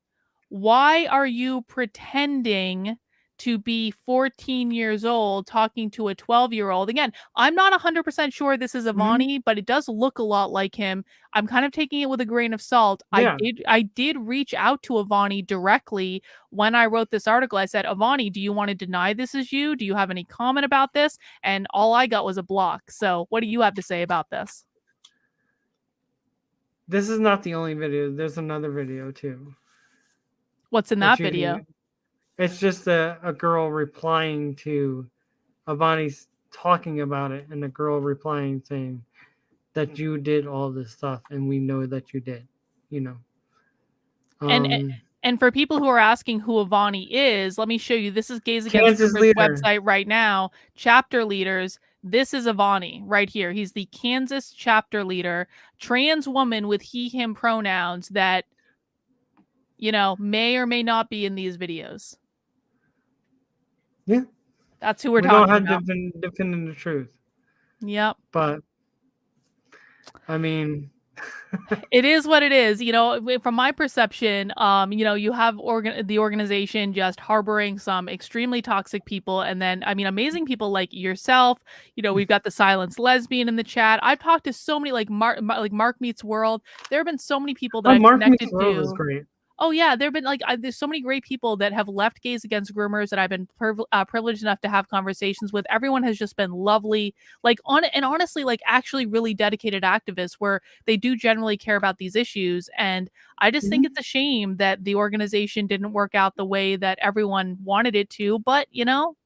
Speaker 1: why are you pretending to be 14 years old talking to a 12 year old? Again, I'm not 100% sure this is
Speaker 4: Mm-hmm.
Speaker 1: Avani, but it does look a lot like him. I'm kind of taking it with a grain of salt. I did I did reach out to Avani directly when I wrote this article. I said, Avani, do you want to deny this is you? Do you have any comment about this? And all I got was a block. So what do you have to say about this?
Speaker 4: This is not the only video. There's another video too.
Speaker 1: What's in
Speaker 4: that
Speaker 1: that video?
Speaker 4: can- It's just a, a girl replying to Avani's talking about it, and a girl replying saying that you did all this stuff, and we know that you did. You know.
Speaker 1: And- and-
Speaker 4: Um,
Speaker 1: And for people who are asking who Avani is, let me show you. This is Gays Against Groomers website right now. Chapter leaders. This is Avani right here. He's the Kansas chapter leader, trans woman with he, him pronouns that, you know, may or may not be in these videos.
Speaker 4: Yeah.
Speaker 1: That's who we're
Speaker 4: we
Speaker 1: talking
Speaker 4: don't have
Speaker 1: about.
Speaker 4: defin- definitive truth,
Speaker 1: Yep.
Speaker 4: but I mean,
Speaker 1: it is what it is you know from my perception um you know you have organ the organization just harboring some extremely toxic people and then i mean amazing people like yourself you know we've got the silenced lesbian in the chat i've talked to so many like mark like mark meets world there have been so many people that
Speaker 4: oh,
Speaker 1: i've
Speaker 4: Mark
Speaker 1: connected
Speaker 4: Meets World is
Speaker 1: to
Speaker 4: great.
Speaker 1: Oh yeah, there've been like I, there's so many great people that have left Gays Against Groomers that I've been priv- uh, privileged enough to have conversations with. Everyone has just been lovely, like on and honestly, like actually really dedicated activists where they do generally care about these issues. And I just think
Speaker 4: Mhm.
Speaker 1: it's a shame that the organization didn't work out the way that everyone wanted it to. But you know,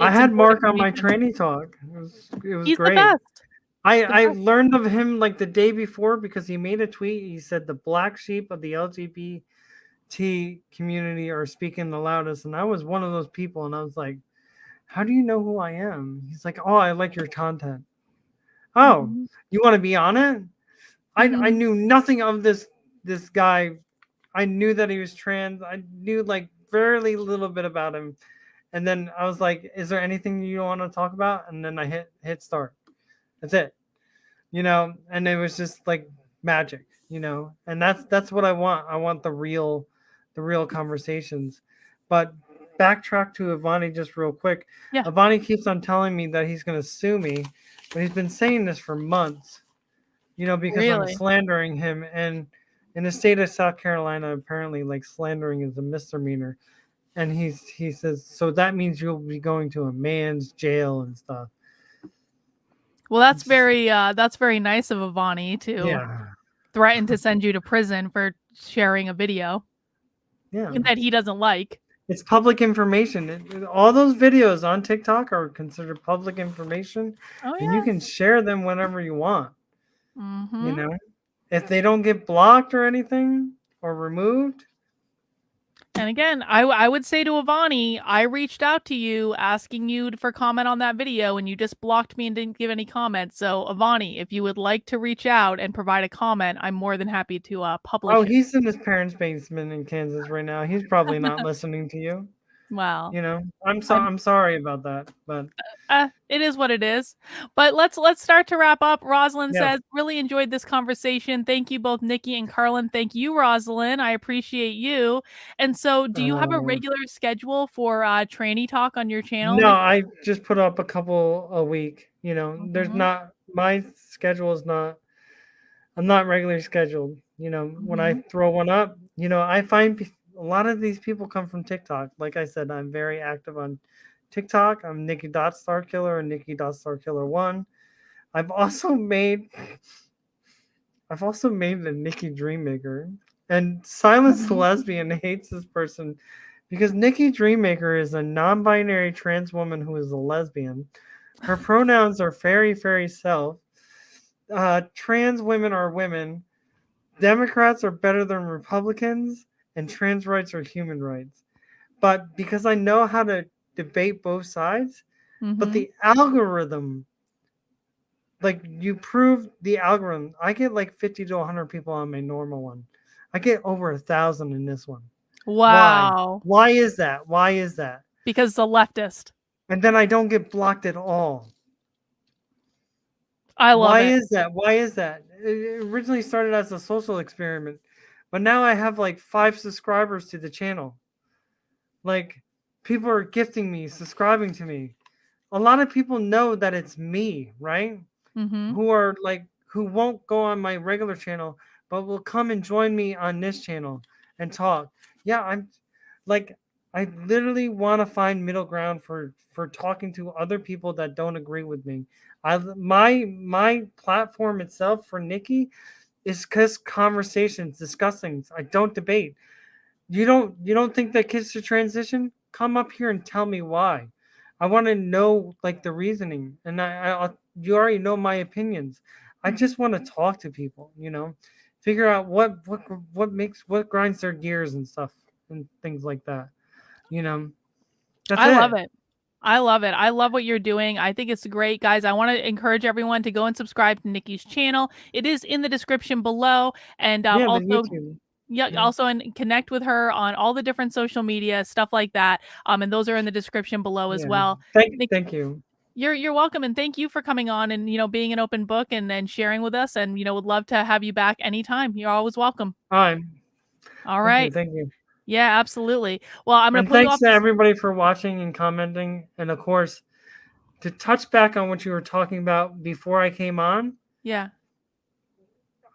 Speaker 4: I had Mark on my Tranny Talk. It was, it was
Speaker 1: He's
Speaker 4: great.
Speaker 1: the best.
Speaker 4: I, I learned of him like the day before because he made a tweet. He said the black sheep of the LGBT community are speaking the loudest. And I was one of those people. And I was like, how do you know who I am? He's like, oh, I like your content. Oh,
Speaker 1: Mhm.
Speaker 4: you want to be on it? I, I
Speaker 1: Mhm.
Speaker 4: knew nothing of this this guy. I knew that he was trans. I knew like very little bit about him. And then I was like, is there anything you want to talk about? And then I hit hit start. That's it. You know, and it was just like magic, you know. And that's that's what I want. I want the real the real conversations. But backtrack to Avani just real quick.
Speaker 1: Yeah.
Speaker 4: Avani keeps on telling me that he's gonna sue me, but he's been saying this for months. You know, because I'm slandering him and in the state of South Carolina, apparently like slandering is a misdemeanor. And he's he says, so that means you'll be going to a man's jail and stuff.
Speaker 1: Well, that's very uh that's very nice of Avani to
Speaker 4: Yeah.
Speaker 1: threaten to send you to prison for sharing a video
Speaker 4: Yeah.
Speaker 1: that he doesn't like.
Speaker 4: It's public information. It- all those videos on TikTok are considered public information,
Speaker 1: Oh
Speaker 4: and you can share them whenever you want.
Speaker 1: Mhm.
Speaker 4: You know, if they don't get blocked or anything or removed,
Speaker 1: And again, I I would say to Avani, I reached out to you asking you for comment on that video, and you just blocked me and didn't give any comments. So Avani, if you would like to reach out and provide a comment, I'm more than happy to uh, publish.
Speaker 4: oh,
Speaker 1: it.
Speaker 4: he's in his parents' basement in Kansas right now. He's probably not listening to you.
Speaker 1: Wow.
Speaker 4: You know, I'm so
Speaker 1: I'm-
Speaker 4: I'm sorry about that, but
Speaker 1: Uh, it is what it is. But let's let's start to wrap up. Rosalind
Speaker 4: Yeah.
Speaker 1: says, really enjoyed this conversation. Thank you both, Nikki and Karlyn. Thank you, Rosalind. I appreciate you. And so do you have a
Speaker 4: Um,
Speaker 1: regular schedule for uh tranny talk on your channel?
Speaker 4: no, I just put up a couple a week. You know, there's
Speaker 1: Mhm.
Speaker 4: not my schedule is not. I'm not regularly scheduled. You know, when I
Speaker 1: Mm-hmm.
Speaker 4: throw one up, you know, I find a lot of these people come from TikTok. Like I said, I'm very active on TikTok. I'm Nikki Dot Star Killer and Nikki Dot Star Killer One. I've also made. I've also made a Nikki Dreammaker, and Silence the. Lesbian hates this person because Nikki Dreammaker is a non-binary trans woman who is a lesbian. Her pronouns are fairy, fairy self. Uh, trans women are women. Democrats are better than Republicans, and trans rights are human rights. But because I know how to debate both sides, but
Speaker 1: Mhm.
Speaker 4: the algorithm, like you prove the algorithm, I get like 50 to 100 people on my normal one. I get over a thousand in this one.
Speaker 1: wow.
Speaker 4: Why is that? Why is that?
Speaker 1: Because the leftist.
Speaker 4: And then I don't get blocked at all.
Speaker 1: I love
Speaker 4: Why
Speaker 1: it.
Speaker 4: is that? Why is that? It originally started as a social experiment, but now I have like five subscribers to the channel. Like people are gifting me, subscribing to me. A lot of people know that it's me, right?
Speaker 1: Mhm.
Speaker 4: Who are like who won't go on my regular channel, but will come and join me on this channel and talk. Yeah, I'm like I literally want to find middle ground for for talking to other people that don't agree with me. I my my platform itself for Nikki is just conversations, discussing. I don't debate. You don't you don't think that kids should transition? Come up here and tell me why. I want to know like the reasoning, and I, I you already know my opinions. I mm-hmm. just want to talk to people, you know, figure out what what what makes what grinds their gears and stuff and things like that. You know, that's
Speaker 1: I love it. I love it. I love what you're doing. I think it's great, guys. I want to encourage everyone to go and subscribe to Nikki's channel. It is in the description below, and um,
Speaker 4: yeah,
Speaker 1: also yeah,
Speaker 4: Yeah.
Speaker 1: also and connect with her on all the different social media stuff like that. Um, and those are in the description below as
Speaker 4: Yeah.
Speaker 1: well.
Speaker 4: Thank
Speaker 1: Nikki-
Speaker 4: thank you.
Speaker 1: You're you're welcome, and thank you for coming on and you know being an open book and and sharing with us. And you know would love to have you back anytime. You're always welcome.
Speaker 4: Hi.
Speaker 1: All
Speaker 4: Thank you. Thank you.
Speaker 1: Yeah, absolutely. Well, I'm gonna
Speaker 4: and thanks to everybody for watching and commenting. And of course, to touch back on what you were talking about before I came on,
Speaker 1: Yeah.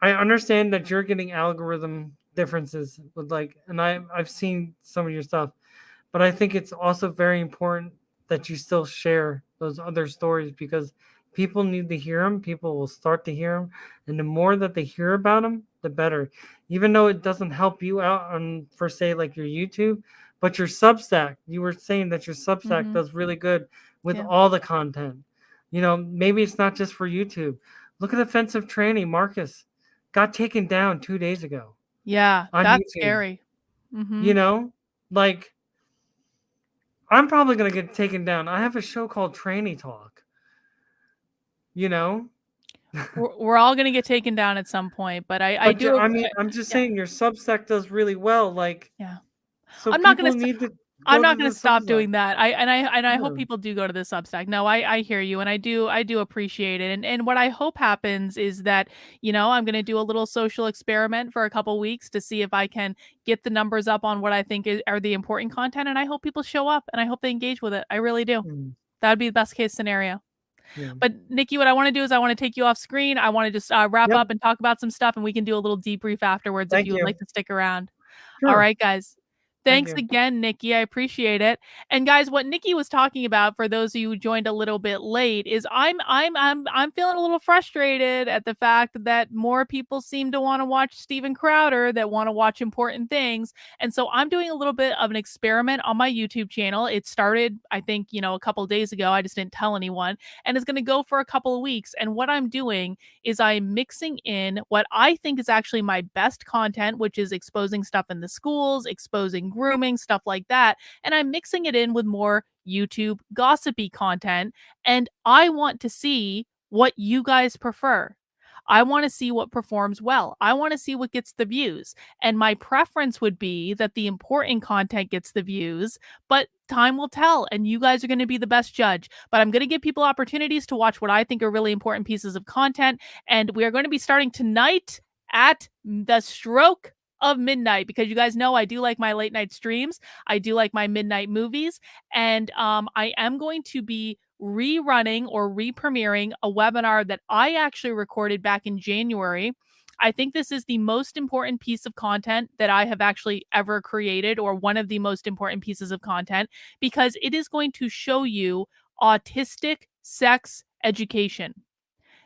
Speaker 4: I understand that you're getting algorithm differences with like, and I I've seen some of your stuff, but I think it's also very important that you still share those other stories because people need to hear them. People will start to hear them, and the more that they hear about them, the better. Even though it doesn't help you out on for say like your YouTube, but your Substack, you were saying that your Substack
Speaker 1: Mhm.
Speaker 4: does really good with
Speaker 1: Yeah.
Speaker 4: all the content. You know, maybe it's not just for YouTube. Look at offensive training, Marcus got taken down two days ago.
Speaker 1: Yeah. That's
Speaker 4: YouTube.
Speaker 1: scary. Mhm.
Speaker 4: You know, like I'm probably gonna get taken down. I have a show called Tranny Talk. You know,
Speaker 1: we're, we're all gonna get taken down at some point, but I I
Speaker 4: but you-
Speaker 1: do.
Speaker 4: I mean, I'm just
Speaker 1: yeah.
Speaker 4: saying your Substack does really well. Like,
Speaker 1: Yeah.
Speaker 4: So
Speaker 1: I'm not gonna st-
Speaker 4: need to.
Speaker 1: I'm not
Speaker 4: to
Speaker 1: going to stop
Speaker 4: Substack.
Speaker 1: doing that. I and I and I hope people do go to the Substack. No, I I hear you, and I do I do appreciate it. And and what I hope happens is that you know I'm going to do a little social experiment for a couple weeks to see if I can get the numbers up on what I think is, are the important content. And I hope people show up, and I hope they engage with it. I really do.
Speaker 4: Mm,
Speaker 1: That would be the best case scenario.
Speaker 4: Yeah.
Speaker 1: But Nikki, what I want to do is I want to take you off screen. I want to just uh, wrap
Speaker 4: Yep.
Speaker 1: up and talk about some stuff, and we can do a little debrief afterwards
Speaker 4: Thank
Speaker 1: if you would like to stick around.
Speaker 4: Sure.
Speaker 1: All right, guys.
Speaker 4: Thank
Speaker 1: Thanks
Speaker 4: you.
Speaker 1: again, Nikki. I appreciate it. And guys, what Nikki was talking about for those of you who joined a little bit late is I'm I'm I'm I'm feeling a little frustrated at the fact that more people seem to want to watch Steven Crowder that want to watch important things. And so I'm doing a little bit of an experiment on my YouTube channel. It started, I think, you know, a couple days ago. I just didn't tell anyone. And it's going to go for a couple of weeks. And what I'm doing is I'm mixing in what I think is actually my best content, which is exposing stuff in the schools, exposing grooming, stuff like that. And I'm mixing it in with more YouTube gossipy content. And I want to see what you guys prefer. I want to see what performs well. I want to see what gets the views. And my preference would be that the important content gets the views, but time will tell and you guys are going to be the best judge. But I'm going to give people opportunities to watch what I think are really important pieces of content and we are going to be starting tonight at the stroke of midnight because you guys know I do like my late night streams. I do like my midnight movies and um I am going to be rerunning or re-premiering a webinar that I actually recorded back in January. I think this is the most important piece of content that I have actually ever created, or one of the most important pieces of content, because it is going to show you autistic sex education.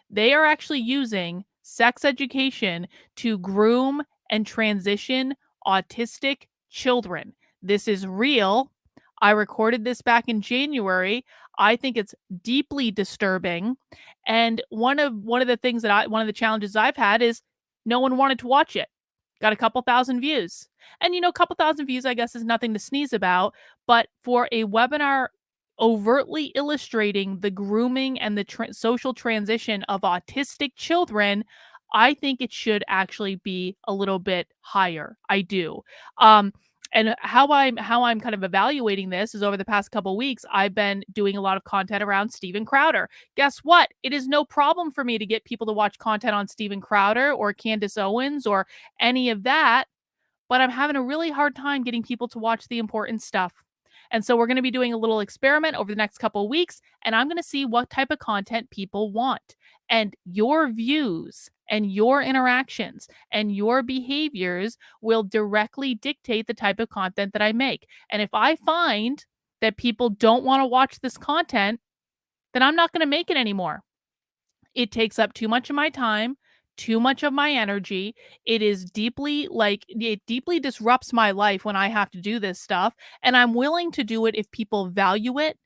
Speaker 1: They are actually using sex education to groom and transition autistic children. This is real. I recorded this back in January. I think it's deeply disturbing. And one of one of the things that I one of the challenges I've had is no one wanted to watch it. Got a couple thousand views. And you know, a couple thousand views I guess is nothing to sneeze about, but for a webinar overtly illustrating the grooming and the tra- social transition of autistic children, I think it should actually be a little bit higher. I do. Um, and how I'm how I'm kind of evaluating this is over the past couple weeks, I've been doing a lot of content around Steven Crowder. Guess what? It is no problem for me to get people to watch content on Steven Crowder or Candace Owens or any of that, but I'm having a really hard time getting people to watch the important stuff. And so we're going to be doing a little experiment over the next couple weeks, and I'm going to see what type of content people want. And your views and your interactions and your behaviors will directly dictate the type of content that I make. And if I find that people don't want to watch this content, then I'm not going to make it anymore. It takes up too much of my time too much of my energy. It is deeply like it deeply disrupts my life when I have to do this stuff. And I'm willing to do it if people value it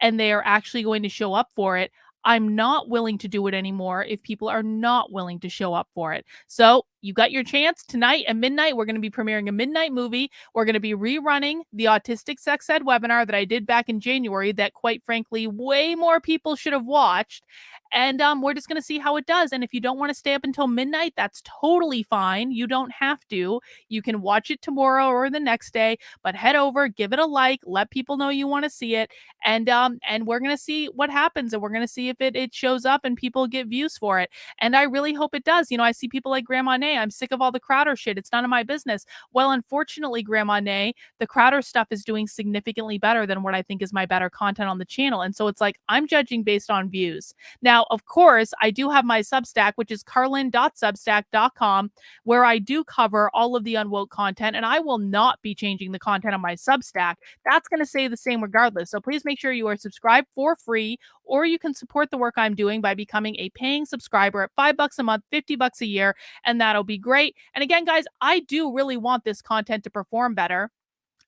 Speaker 1: and they are actually going to show up for it. I'm not willing to do it anymore if people are not willing to show up for it. So you got your chance tonight at midnight. We're going to be premiering a midnight movie. We're going to be rerunning the Autistic Sex Ed webinar that I did back in January, that quite frankly, way more people should have watched. And um, we're just going to see how it does. And if you don't want to stay up until midnight, that's totally fine. You don't have to. You can watch it tomorrow or the next day, but head over, give it a like, let people know you want to see it. And um, and we're going to see what happens. And we're going to see if it, it shows up and people get views for it. And I really hope it does. You know, I see people like Grandma Nay. I'm sick of all the Crowder shit. It's none of my business. Well, unfortunately, Grandma Nay, the Crowder stuff is doing significantly better than what I think is my better content on the channel. And so it's like I'm judging based on views. Now, of course, I do have my Substack, which is karlyn.substack.com, where I do cover all of the unwoke content, and I will not be changing the content on my Substack. That's going to stay the same regardless. So please make sure you are subscribed for free, or you can support the work I'm doing by becoming a paying subscriber at five bucks a month, 50 bucks a year, and that'll be great. And again, guys, I do really want this content to perform better,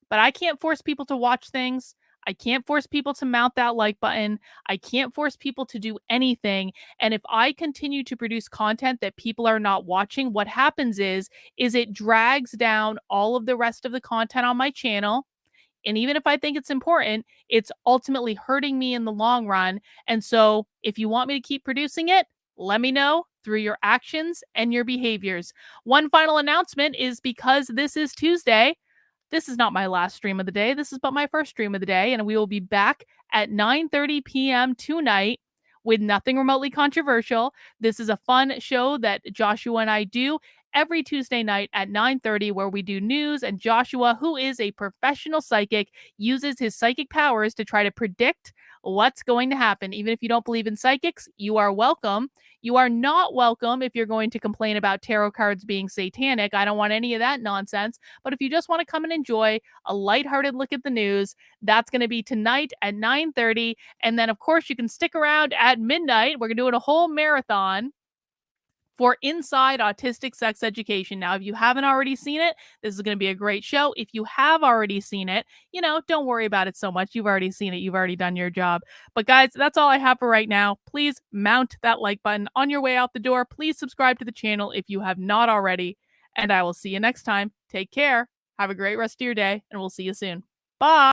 Speaker 1: but I can't force people to watch things. I can't force people to mount that like button. I can't force people to do anything. And if I continue to produce content that people are not watching, what happens is is it drags down all of the rest of the content on my channel. And even if I think it's important, it's ultimately hurting me in the long run. And so, if you want me to keep producing it, let me know through your actions and your behaviors. One final announcement is because this is Tuesday, this is not my last stream of the day. This is but my first stream of the day, and we will be back at 9:30 p.m. tonight with nothing remotely controversial. This is a fun show that Joshua and I do every Tuesday night at 9:30 where we do news and Joshua, who is a professional psychic, uses his psychic powers to try to predict what's going to happen. Even if you don't believe in psychics, you are welcome. You are not welcome if you're going to complain about tarot cards being satanic. I don't want any of that nonsense. But if you just want to come and enjoy a lighthearted look at the news, that's going to be tonight at 9:30 and then of course you can stick around at midnight. We're doing a whole marathon for Inside Autistic Sex Education. Now, if you haven't already seen it, this is going to be a great show. If you have already seen it, you know, don't worry about it so much. You've already seen it, you've already done your job. But, guys, that's all I have for right now. Please mount that like button on your way out the door. Please subscribe to the channel if you have not already. And I will see you next time. Take care. Have a great rest of your day, and we'll see you soon. Bye.